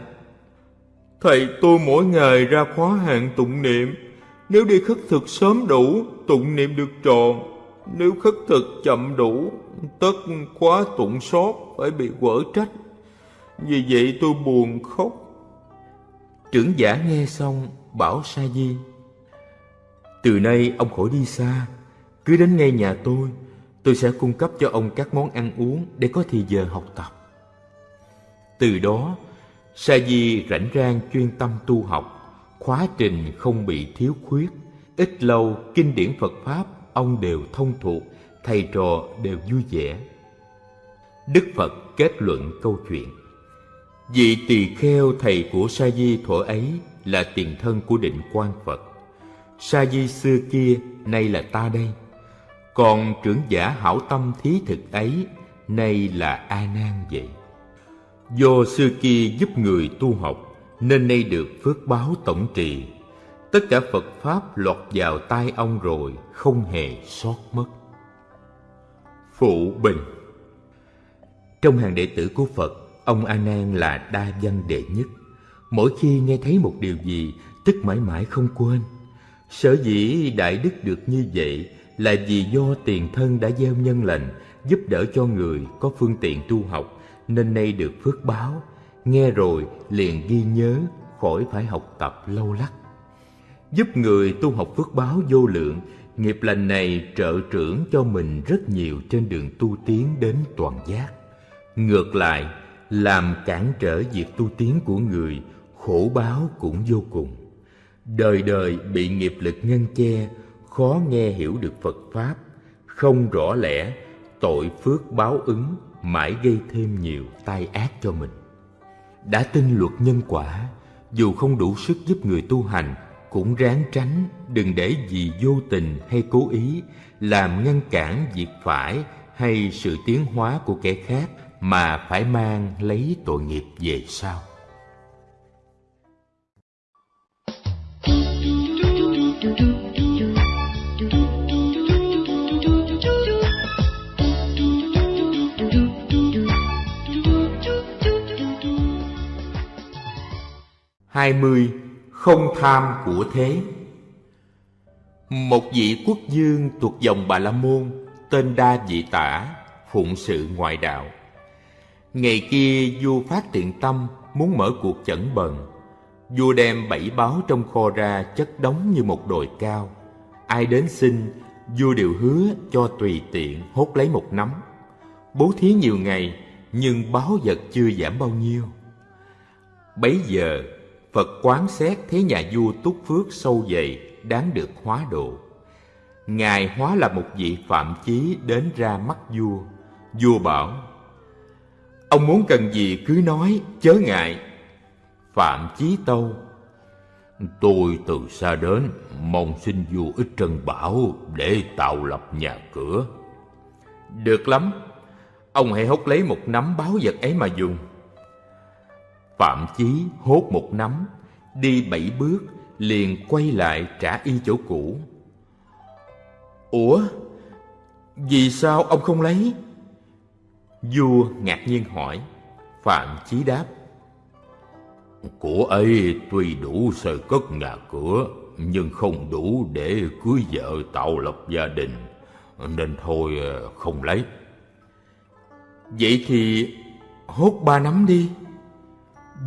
Thầy tôi mỗi ngày ra khóa hạn tụng niệm, nếu đi khất thực sớm đủ, tụng niệm được tròn, nếu khất thực chậm đủ, tất khóa tụng sót phải bị quở trách. Vì vậy tôi buồn khóc. Trưởng giả nghe xong bảo Sa Di, Từ nay ông khỏi đi xa, Cứ đến ngay nhà tôi Tôi sẽ cung cấp cho ông các món ăn uống Để có thì giờ học tập. Từ đó, Sa Di rảnh rang chuyên tâm tu học, Khóa trình không bị thiếu khuyết, Ít lâu kinh điển Phật Pháp Ông đều thông thuộc, Thầy trò đều vui vẻ. Đức Phật kết luận câu chuyện. Vị tỳ kheo thầy của Sa Di thuở ấy là tiền thân của định quan Phật. Sa Di xưa kia nay là ta đây. Còn trưởng giả hảo tâm thí thực ấy nay là A Nan vậy. Do xưa kia giúp người tu học nên nay được phước báo tổng trì. Tất cả Phật pháp lọt vào tai ông rồi không hề sót mất. Phụ Bình Trong hàng đệ tử của Phật, ông A Nan là đa văn đệ nhất. Mỗi khi nghe thấy một điều gì, tức mãi mãi không quên. Sở dĩ đại đức được như vậy là vì do tiền thân đã gieo nhân lành, giúp đỡ cho người có phương tiện tu học, nên nay được phước báo. Nghe rồi liền ghi nhớ, khỏi phải học tập lâu lắc. Giúp người tu học phước báo vô lượng, nghiệp lành này trợ trưởng cho mình rất nhiều trên đường tu tiến đến toàn giác. Ngược lại, làm cản trở việc tu tiến của người, khổ báo cũng vô cùng. Đời đời bị nghiệp lực ngăn che, khó nghe hiểu được Phật Pháp, không rõ lẽ, tội phước báo ứng, mãi gây thêm nhiều tai ác cho mình. Đã tin luật nhân quả, dù không đủ sức giúp người tu hành, cũng ráng tránh, đừng để vì vô tình hay cố ý làm ngăn cản việc phải hay sự tiến hóa của kẻ khác mà phải mang lấy tội nghiệp về sau. hai mươi, Không tham của thế Một vị quốc dương thuộc dòng Bà La Môn, Tên Đa Dị Tả, Phụng sự ngoại đạo Ngày kia vua phát thiện tâm Muốn mở cuộc chẩn bần Vua đem bảy báo trong kho ra Chất đóng như một đồi cao Ai đến xin Vua đều hứa cho tùy tiện hốt lấy một nắm Bố thí nhiều ngày Nhưng báo vật chưa giảm bao nhiêu Bấy giờ Phật quán xét thấy nhà vua túc phước sâu dày đáng được hóa độ. Ngài hóa là một vị phạm chí đến ra mắt vua. Vua bảo, Ông muốn cần gì cứ nói, chớ ngại. Phạm chí tâu, Tôi từ xa đến, mong xin vua ít trân bảo để tạo lập nhà cửa. Được lắm, ông hãy hốt lấy một nắm báo vật ấy mà dùng. Phạm Chí hốt một nắm, đi bảy bước, liền quay lại trả y chỗ cũ. Ủa, vì sao ông không lấy? Vua ngạc nhiên hỏi, Phạm Chí đáp. Của ấy tuy đủ sơ cất nhà cửa, nhưng không đủ để cưới vợ tạo lập gia đình, nên thôi không lấy. Vậy thì hốt ba nắm đi.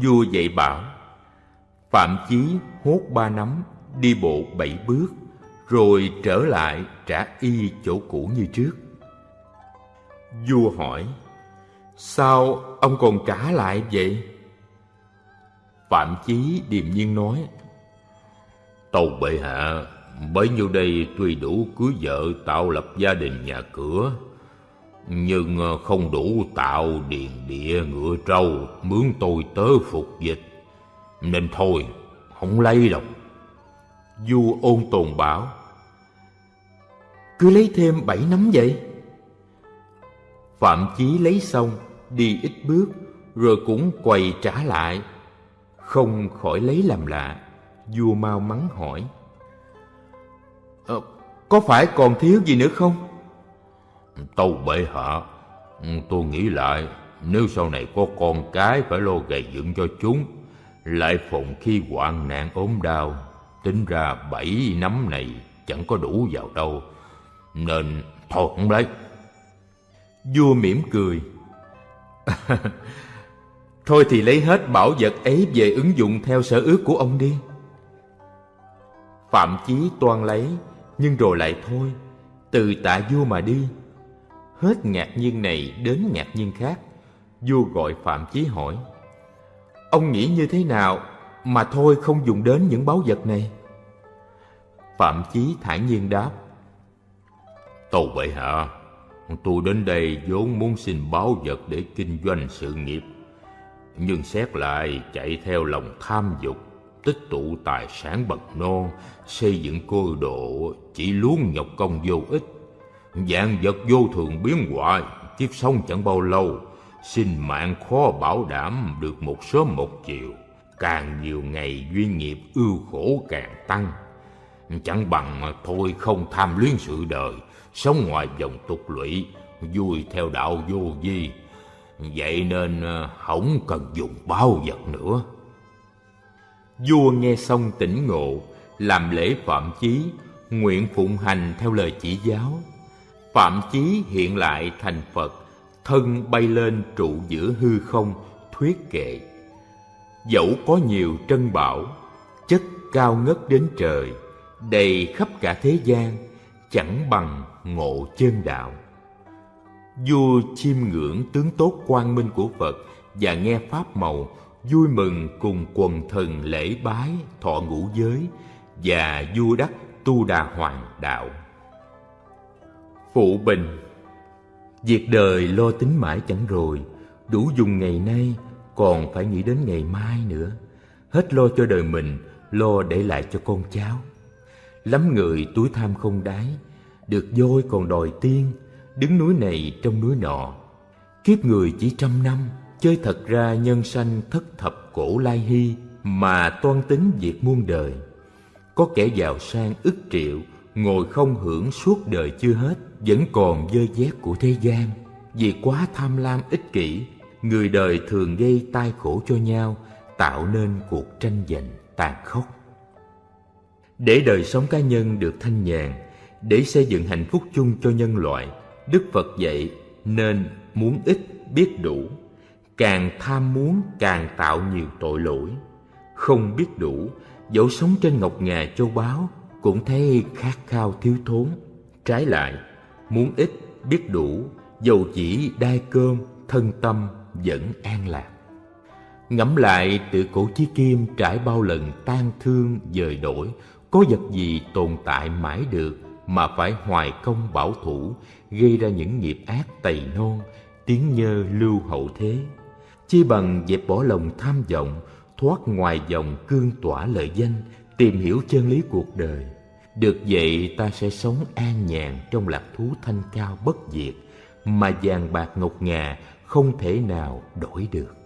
Vua dạy bảo Phạm Chí hốt ba nắm Đi bộ bảy bước Rồi trở lại trả y chỗ cũ như trước Vua hỏi Sao ông còn trả lại vậy? Phạm Chí điềm nhiên nói Tâu bệ hạ Bấy nhiêu đây tuy đủ cưới vợ tạo lập gia đình nhà cửa nhưng ờ, không đủ tạo điền địa ngựa trâu mướn tôi tớ phục dịch. Nên thôi không lấy đâu. Vua ôn tồn bảo cứ lấy thêm bảy nắm vậy phạm chí lấy xong đi ít bước rồi cũng quầy trả lại. Không khỏi lấy làm lạ vua mau mắng hỏi. Ờ, có phải còn thiếu gì nữa không? Tâu bệ hạ, tôi nghĩ lại, nếu sau này có con cái phải lo gầy dựng cho chúng, lại phòng khi hoạn nạn ốm đau, tính ra bảy nắm này chẳng có đủ vào đâu, nên thôi không lấy. Vua mỉm cười. Thôi thì lấy hết bảo vật ấy về ứng dụng theo sở ước của ông đi. Phạm Chí toan lấy, nhưng rồi lại thôi, từ tạ vua mà đi. Hết ngạc nhiên này đến ngạc nhiên khác. Vua gọi phạm chí hỏi ông nghĩ như thế nào mà thôi không dùng đến những báu vật này? Phạm chí thản nhiên đáp tâu bệ hạ tôi đến đây vốn muốn xin báo vật để kinh doanh sự nghiệp. Nhưng xét lại, chạy theo lòng tham dục, Tích tụ tài sản bậc non Xây dựng cơ độ, Chỉ luôn nhọc công vô ích. Dạng vật vô thường biến hoại, Kiếp sống chẳng bao lâu Sinh mạng khó bảo đảm được một sớm một chiều. Càng nhiều ngày duyên nghiệp ưu khổ càng tăng. Chẳng bằng mà thôi không tham luyến sự đời Sống ngoài vòng tục lụy, Vui theo đạo vô vi. Vậy nên ờ, không cần dùng bao vật nữa. Vua nghe xong tỉnh ngộ, Làm lễ phạm chí, Nguyện phụng hành theo lời chỉ giáo. Phạm chí hiện lại thành Phật, Thân bay lên trụ giữa hư không, Thuyết kệ. Dẫu có nhiều trân bảo, Chất cao ngất đến trời, Đầy khắp cả thế gian, Chẳng bằng ngộ chân đạo. Vua chiêm ngưỡng tướng tốt quang minh của Phật Và nghe Pháp màu, Vui mừng cùng quần thần lễ bái, Thọ ngũ giới Và vua đắc tu đà hoàng đạo. Phụ bình, Việc đời lo tính mãi chẳng rồi, Đủ dùng ngày nay, Còn phải nghĩ đến ngày mai nữa. Hết lo cho đời mình, Lo để lại cho con cháu. Lắm người túi tham không đáy được voi còn đòi tiên, Đứng núi này trong núi nọ. Kiếp người chỉ trăm năm, Chơi thật ra nhân sanh thất thập cổ lai hy Mà toan tính việc muôn đời. Có kẻ giàu sang ức triệu, Ngồi không hưởng suốt đời chưa hết, Vẫn còn dơ dét của thế gian. Vì quá tham lam ích kỷ, Người đời thường gây tai khổ cho nhau, Tạo nên cuộc tranh giành tàn khốc. Để đời sống cá nhân được thanh nhàn để xây dựng hạnh phúc chung cho nhân loại, Đức Phật dạy nên muốn ít biết đủ, Càng tham muốn càng tạo nhiều tội lỗi. Không biết đủ, Dẫu sống trên ngọc ngà châu báu Cũng thấy khát khao thiếu thốn. Trái lại, Muốn ít biết đủ, Dầu chỉ đai cơm, Thân tâm vẫn an lạc. Ngẫm lại tự cổ chí kim Trải bao lần tan thương, dời đổi, Có vật gì tồn tại mãi được mà phải hoài công bảo thủ, Gây ra những nghiệp ác tày non, Tiếng nhơ lưu hậu thế. Chi bằng dẹp bỏ lòng tham vọng, Thoát ngoài dòng cương tỏa lợi danh, Tìm hiểu chân lý cuộc đời. Được vậy, ta sẽ sống an nhàn Trong lạc thú thanh cao bất diệt, Mà vàng bạc ngọc ngà Không thể nào đổi được.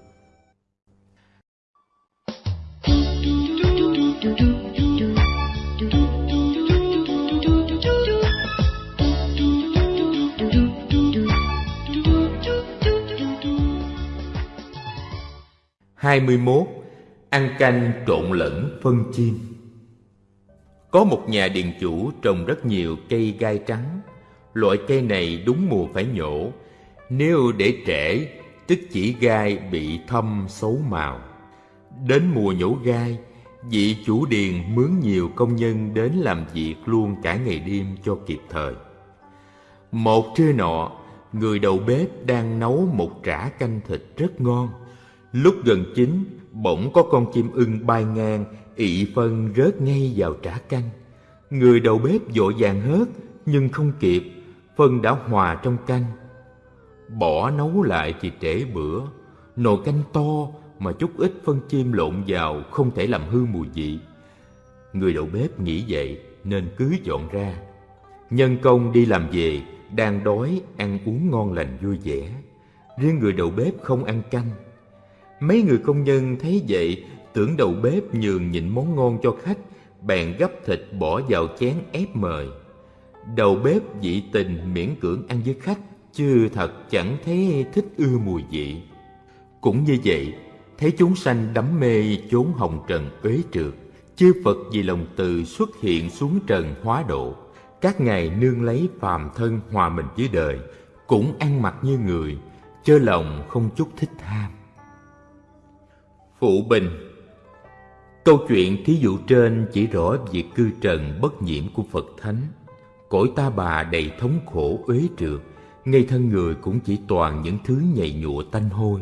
21. Ăn canh trộn lẫn phân chim Có một nhà điền chủ trồng rất nhiều cây gai trắng. Loại cây này đúng mùa phải nhổ. Nếu để trễ, tức chỉ gai bị thâm xấu màu. Đến mùa nhổ gai, vị chủ điền mướn nhiều công nhân đến làm việc luôn cả ngày đêm cho kịp thời. Một trưa nọ, người đầu bếp đang nấu một trả canh thịt rất ngon. Lúc gần chín, bỗng có con chim ưng bay ngang, ị phân rớt ngay vào trả canh. Người đầu bếp vội vàng hớt, nhưng không kịp, phân đã hòa trong canh. Bỏ nấu lại thì trễ bữa, nồi canh to mà chút ít phân chim lộn vào không thể làm hư mùi vị. Người đầu bếp nghĩ vậy nên cứ dọn ra. Nhân công đi làm về, đang đói, ăn uống ngon lành vui vẻ. Riêng người đầu bếp không ăn canh, Mấy người công nhân thấy vậy, tưởng đầu bếp nhường nhịn món ngon cho khách, bèn gấp thịt bỏ vào chén ép mời. Đầu bếp dị tình miễn cưỡng ăn với khách, chứ thật chẳng thấy thích ưa mùi vị. Cũng như vậy, thấy chúng sanh đắm mê chốn hồng trần uế trượt, chư Phật vì lòng từ xuất hiện xuống trần hóa độ. Các ngài nương lấy phàm thân hòa mình với đời, cũng ăn mặc như người, chớ lòng không chút thích tham. Phụ Bình Câu chuyện thí dụ trên chỉ rõ việc cư trần bất nhiễm của Phật Thánh. Cõi ta bà đầy thống khổ uế trượt, ngay thân người cũng chỉ toàn những thứ nhầy nhụa tanh hôi.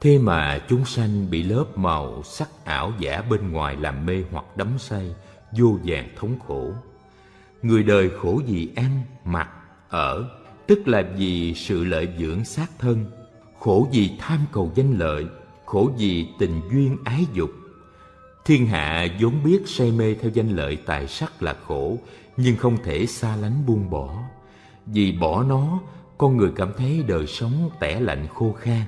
Thế mà chúng sanh bị lớp màu sắc ảo giả bên ngoài làm mê hoặc đắm say, vô vàng thống khổ. Người đời khổ vì ăn, mặc, ở, tức là vì sự lợi dưỡng xác thân, khổ vì tham cầu danh lợi, khổ vì tình duyên ái dục. Thiên hạ vốn biết say mê theo danh lợi tài sắc là khổ, nhưng không thể xa lánh buông bỏ. Vì bỏ nó, con người cảm thấy đời sống tẻ lạnh khô khan.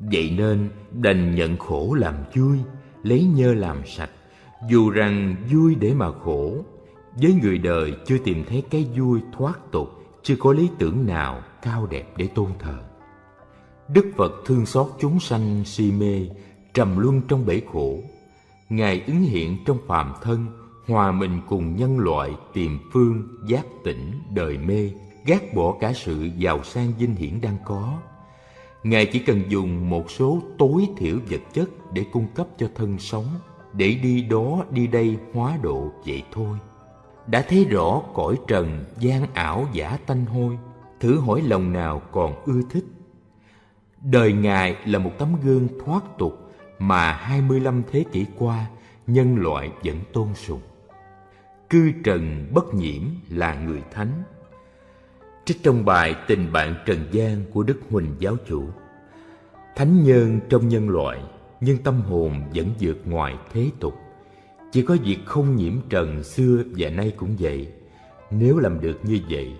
Vậy nên đành nhận khổ làm vui, lấy nhơ làm sạch. Dù rằng vui để mà khổ, với người đời chưa tìm thấy cái vui thoát tục, chưa có lý tưởng nào cao đẹp để tôn thờ. Đức Phật thương xót chúng sanh si mê, trầm luân trong bể khổ. Ngài ứng hiện trong phàm thân, hòa mình cùng nhân loại tìm phương giác tỉnh đời mê, gác bỏ cả sự giàu sang dinh hiển đang có. Ngài chỉ cần dùng một số tối thiểu vật chất để cung cấp cho thân sống, để đi đó đi đây hóa độ vậy thôi. Đã thấy rõ cõi trần gian ảo giả tanh hôi, thử hỏi lòng nào còn ưa thích. Đời Ngài là một tấm gương thoát tục mà 25 thế kỷ qua nhân loại vẫn tôn sùng. Cư trần bất nhiễm là người thánh. Trích trong bài Tình bạn trần gian của Đức Huỳnh Giáo chủ Thánh nhân trong nhân loại nhưng tâm hồn vẫn vượt ngoài thế tục. Chỉ có việc không nhiễm trần xưa và nay cũng vậy. Nếu làm được như vậy,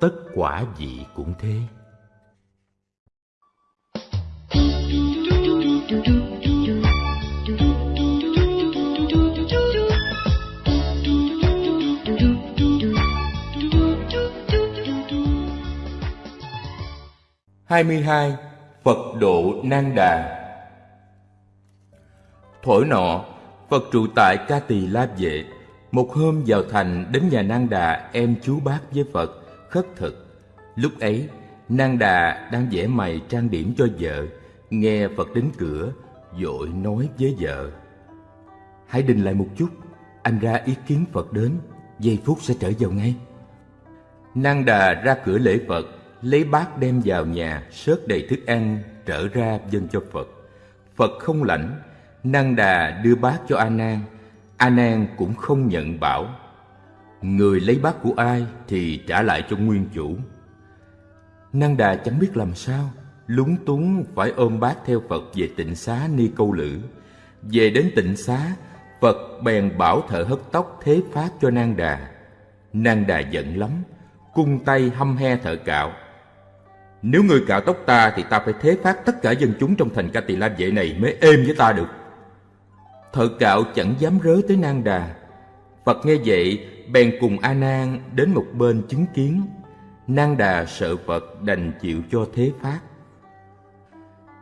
tất quả vị cũng thế. Hai mươi hai Phật độ Nan Đà Thổi nọ, Phật trụ tại Ca Tỳ La Vệ. Một hôm vào thành đến nhà Nan Đà em chú bác với Phật, khất thực. Lúc ấy, Nan Đà đang vẽ mày trang điểm cho vợ, nghe Phật đến cửa, dội nói với vợ. Hãy đình lại một chút, anh ra ý kiến Phật đến, giây phút sẽ trở vào ngay. Nan Đà ra cửa lễ Phật, lấy bát đem vào nhà, sớt đầy thức ăn, trở ra dâng cho Phật. Phật không lãnh, Năng Đà đưa bát cho A Nan, A Nan cũng không nhận bảo. Người lấy bát của ai thì trả lại cho nguyên chủ. Năng Đà chẳng biết làm sao, lúng túng phải ôm bát theo Phật về tịnh xá ni câu lữ. Về đến tịnh xá, Phật bèn bảo thợ hất tóc thế pháp cho Năng Đà. Năng Đà giận lắm, cung tay hăm he thợ cạo. Nếu người cạo tóc ta thì ta phải thế phát tất cả dân chúng trong thành Ca Tỳ La Vệ này mới êm với ta được. Thợ cạo chẳng dám rớ tới Nang Đà. Phật nghe vậy, bèn cùng A Nan đến một bên chứng kiến. Nang Đà sợ Phật đành chịu cho thế phát.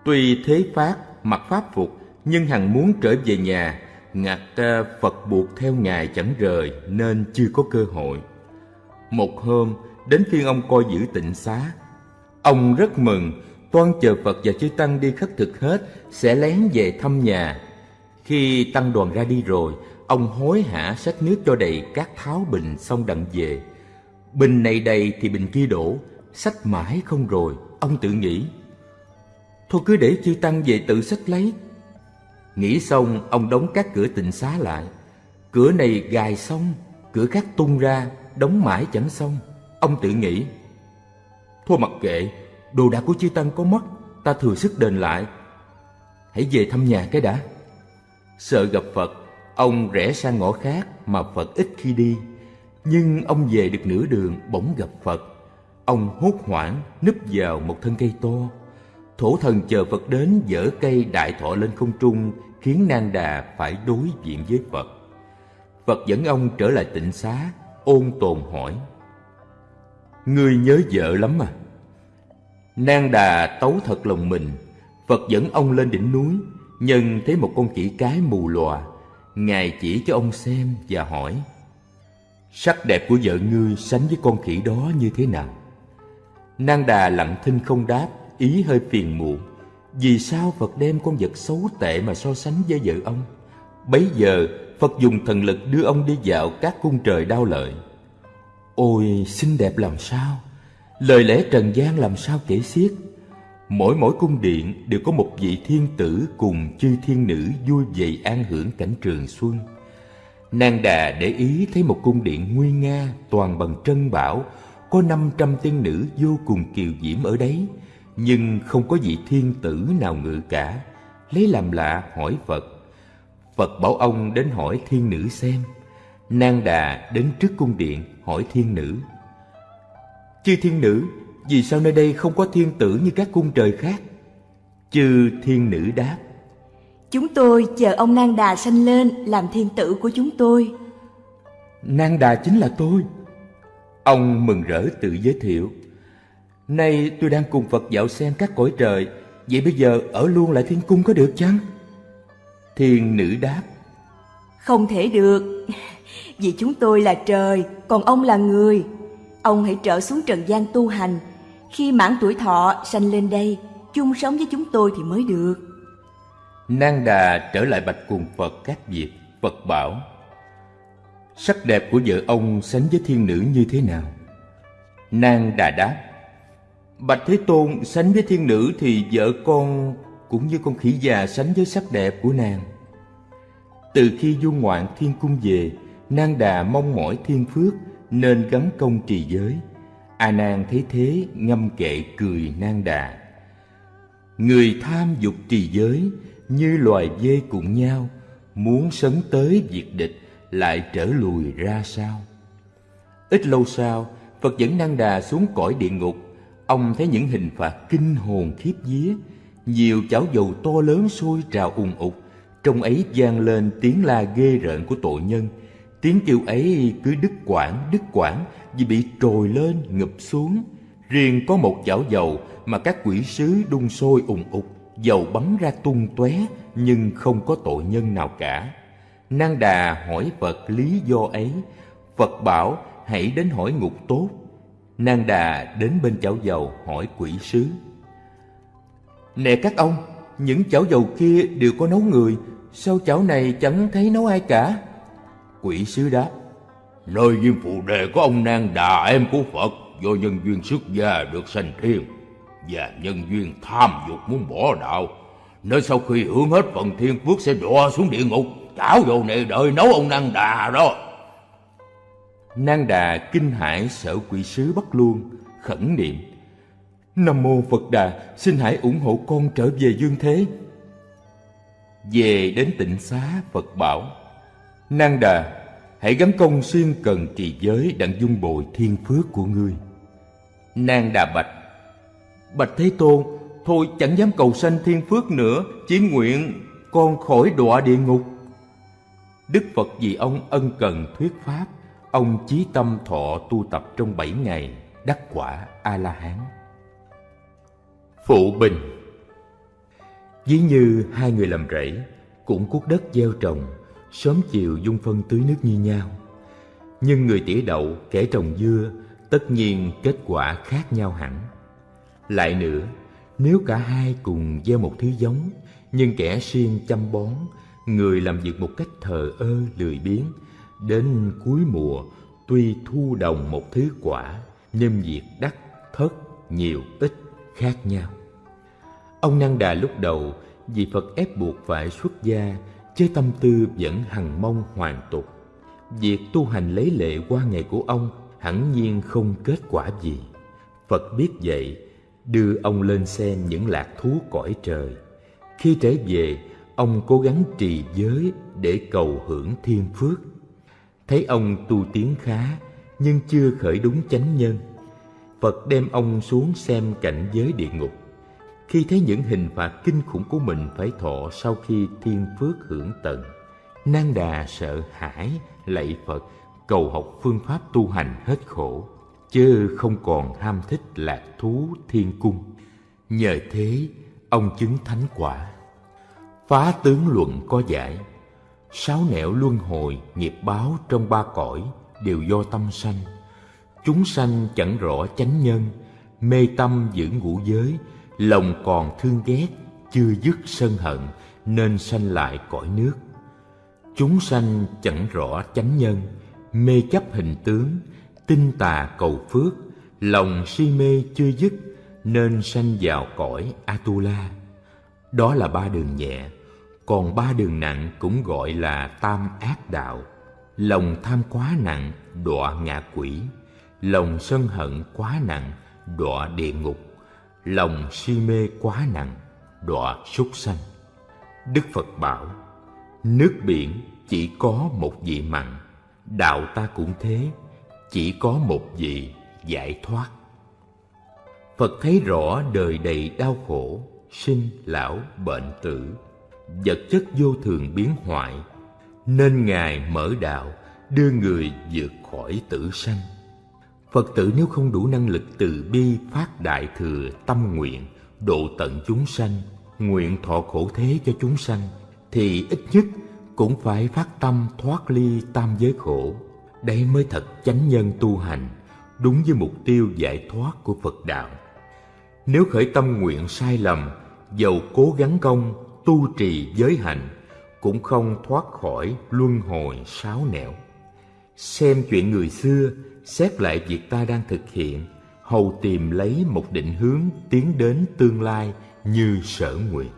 Tuy thế phát mặc pháp phục, nhưng hằng muốn trở về nhà, ngặt Phật buộc theo ngài chẳng rời nên chưa có cơ hội. Một hôm, đến phiên ông coi giữ tịnh xá. Ông rất mừng, toan chờ Phật và chư Tăng đi khất thực hết, sẽ lén về thăm nhà khi tăng đoàn ra đi rồi, ông hối hả xách nước cho đầy các tháo bình xong đặng về. Bình này đầy thì bình kia đổ, xách mãi không rồi, ông tự nghĩ. Thôi cứ để chư tăng về tự xách lấy. Nghĩ xong, ông đóng các cửa tịnh xá lại. Cửa này gài xong, cửa khác tung ra, đóng mãi chẳng xong. Ông tự nghĩ. Thôi mặc kệ, đồ đạc của chư tăng có mất, ta thừa sức đền lại. Hãy về thăm nhà cái đã. Sợ gặp Phật, ông rẽ sang ngõ khác mà Phật ít khi đi. Nhưng ông về được nửa đường bỗng gặp Phật. Ông hốt hoảng núp vào một thân cây to. Thổ thần chờ Phật đến dở cây đại thọ lên không trung khiến Nang Đà phải đối diện với Phật. Phật dẫn ông trở lại tịnh xá, ôn tồn hỏi. Ngươi nhớ vợ lắm à? Nang Đà tấu thật lòng mình, Phật dẫn ông lên đỉnh núi, Nhân thấy một con chỉ cái mù lòa Ngài chỉ cho ông xem và hỏi Sắc đẹp của vợ ngươi sánh với con khỉ đó như thế nào? Nang đà lặng thinh không đáp Ý hơi phiền muộn Vì sao Phật đem con vật xấu tệ mà so sánh với vợ ông? Bấy giờ Phật dùng thần lực đưa ông đi dạo các cung trời đau lợi Ôi xinh đẹp làm sao Lời lẽ trần gian làm sao kể xiết Mỗi mỗi cung điện đều có một vị thiên tử cùng chư thiên nữ vui vầy an hưởng cảnh trường xuân. Nàng đà để ý thấy một cung điện nguy nga toàn bằng trân bảo, có năm trăm tiên nữ vô cùng kiều diễm ở đấy, nhưng không có vị thiên tử nào ngự cả. lấy làm lạ hỏi Phật. Phật bảo ông đến hỏi thiên nữ xem. Nang Đà đến trước cung điện hỏi thiên nữ. Chư thiên nữ, vì sao nơi đây không có thiên tử như các cung trời khác? Chư thiên nữ đáp. Chúng tôi chờ ông Nang Đà sanh lên làm thiên tử của chúng tôi. Nang Đà chính là tôi. Ông mừng rỡ tự giới thiệu. Nay tôi đang cùng Phật dạo xem các cõi trời, vậy bây giờ ở luôn lại thiên cung có được chăng? Thiên nữ đáp. Không thể được, vì chúng tôi là trời, còn ông là người. Ông hãy trở xuống trần gian tu hành, khi mãn tuổi thọ sanh lên đây, chung sống với chúng tôi thì mới được. Nang Đà trở lại bạch cùng Phật các việc, Phật bảo Sắc đẹp của vợ ông sánh với thiên nữ như thế nào? Nang Đà đáp Bạch Thế Tôn sánh với thiên nữ thì vợ con cũng như con khỉ già sánh với sắc đẹp của nàng. Từ khi du ngoạn thiên cung về, Nang Đà mong mỏi thiên phước nên gắn công trì giới. A Nan thấy thế ngâm kệ cười Nang Đà. Người tham dục trì giới như loài dê cùng nhau, muốn sấn tới diệt địch lại trở lùi ra sao? Ít lâu sau, Phật dẫn Nang Đà xuống cõi địa ngục. Ông thấy những hình phạt kinh hồn khiếp vía, nhiều chảo dầu to lớn sôi trào ùng ục, trong ấy vang lên tiếng la ghê rợn của tội nhân. Tiếng kêu ấy cứ đứt quãng, đứt quãng vì bị trồi lên, ngập xuống. Riêng có một chảo dầu mà các quỷ sứ đun sôi ùng ục, dầu bắn ra tung tóe nhưng không có tội nhân nào cả. Nang Đà hỏi Phật lý do ấy. Phật bảo hãy đến hỏi ngục tốt. Nang Đà đến bên chảo dầu hỏi quỷ sứ. Nè các ông, những chảo dầu kia đều có nấu người, sao chảo này chẳng thấy nấu ai cả? Quỷ sứ đáp, Nơi viên phụ đề có ông Nang Đà em của Phật do nhân duyên xuất gia được sanh thiên và nhân duyên tham dục muốn bỏ đạo. Nên sau khi hưởng hết phần thiên phước sẽ đọa xuống địa ngục chảo dầu này đợi nấu ông Nang Đà đó. Nang Đà kinh hãi sợ quỷ sứ bắt luôn khẩn niệm. Nam mô Phật Đà xin hãy ủng hộ con trở về dương thế. Về đến tịnh xá Phật bảo Nang Đà, hãy gắn công xuyên cần trì giới đặng dung bồi thiên phước của ngươi. Nang Đà bạch. Bạch Thế Tôn, Thôi chẳng dám cầu sanh thiên phước nữa, Chỉ nguyện con khỏi đọa địa ngục. Đức Phật vì ông ân cần thuyết pháp, Ông chí tâm thọ tu tập trong bảy ngày, Đắc quả A-la-hán. Phụ Bình. Ví như hai người làm rẫy, Cũng cuốc đất gieo trồng Sớm chiều dung phân tưới nước như nhau. Nhưng người tỉa đậu, kẻ trồng dưa Tất nhiên kết quả khác nhau hẳn. Lại nữa, nếu cả hai cùng gieo một thứ giống Nhưng kẻ siêng chăm bón Người làm việc một cách thờ ơ, lười biếng Đến cuối mùa, tuy thu đồng một thứ quả Nhưng việc đắt, thất, nhiều, ít khác nhau. Ông Năng Đà lúc đầu vì Phật ép buộc phải xuất gia Chứ tâm tư vẫn hằng mong hoàn tục. Việc tu hành lấy lệ qua ngày của ông hẳn nhiên không kết quả gì. Phật biết vậy, đưa ông lên xem những lạc thú cõi trời. Khi trở về, ông cố gắng trì giới để cầu hưởng thiên phước. Thấy ông tu tiến khá, nhưng chưa khởi đúng chánh nhân. Phật đem ông xuống xem cảnh giới địa ngục khi thấy những hình phạt kinh khủng của mình phải thọ sau khi thiên phước hưởng tận, nan đà sợ hãi lạy Phật, cầu học phương pháp tu hành hết khổ, chớ không còn ham thích lạc thú thiên cung. Nhờ thế, ông chứng thánh quả. Phá tướng luận có giải, sáu nẻo luân hồi nghiệp báo trong ba cõi đều do tâm sanh. Chúng sanh chẳng rõ chánh nhân, mê tâm giữ ngũ giới lòng còn thương ghét, chưa dứt sân hận, nên sanh lại cõi nước. Chúng sanh chẳng rõ chánh nhân, mê chấp hình tướng, tinh tà cầu phước, lòng si mê chưa dứt, nên sanh vào cõi atula. Đó là ba đường nhẹ, còn ba đường nặng cũng gọi là tam ác đạo. Lòng tham quá nặng, đọa ngạ quỷ. Lòng sân hận quá nặng, đọa địa ngục lòng si mê quá nặng đọa súc sanh Đức Phật bảo, nước biển chỉ có một vị mặn, đạo ta cũng thế, chỉ có một vị giải thoát. Phật thấy rõ đời đầy đau khổ, sinh, lão, bệnh tử, vật chất vô thường biến hoại, nên Ngài mở đạo đưa người vượt khỏi tử sanh. Phật tử nếu không đủ năng lực từ bi phát đại thừa tâm nguyện độ tận chúng sanh, nguyện thọ khổ thế cho chúng sanh, thì ít nhất cũng phải phát tâm thoát ly tam giới khổ. Đây mới thật chánh nhân tu hành, đúng với mục tiêu giải thoát của Phật đạo. Nếu khởi tâm nguyện sai lầm, dầu cố gắng công, tu trì giới hạnh, cũng không thoát khỏi luân hồi sáo nẻo. Xem chuyện người xưa, xét lại việc ta đang thực hiện, hầu tìm lấy một định hướng tiến đến tương lai như sở nguyện.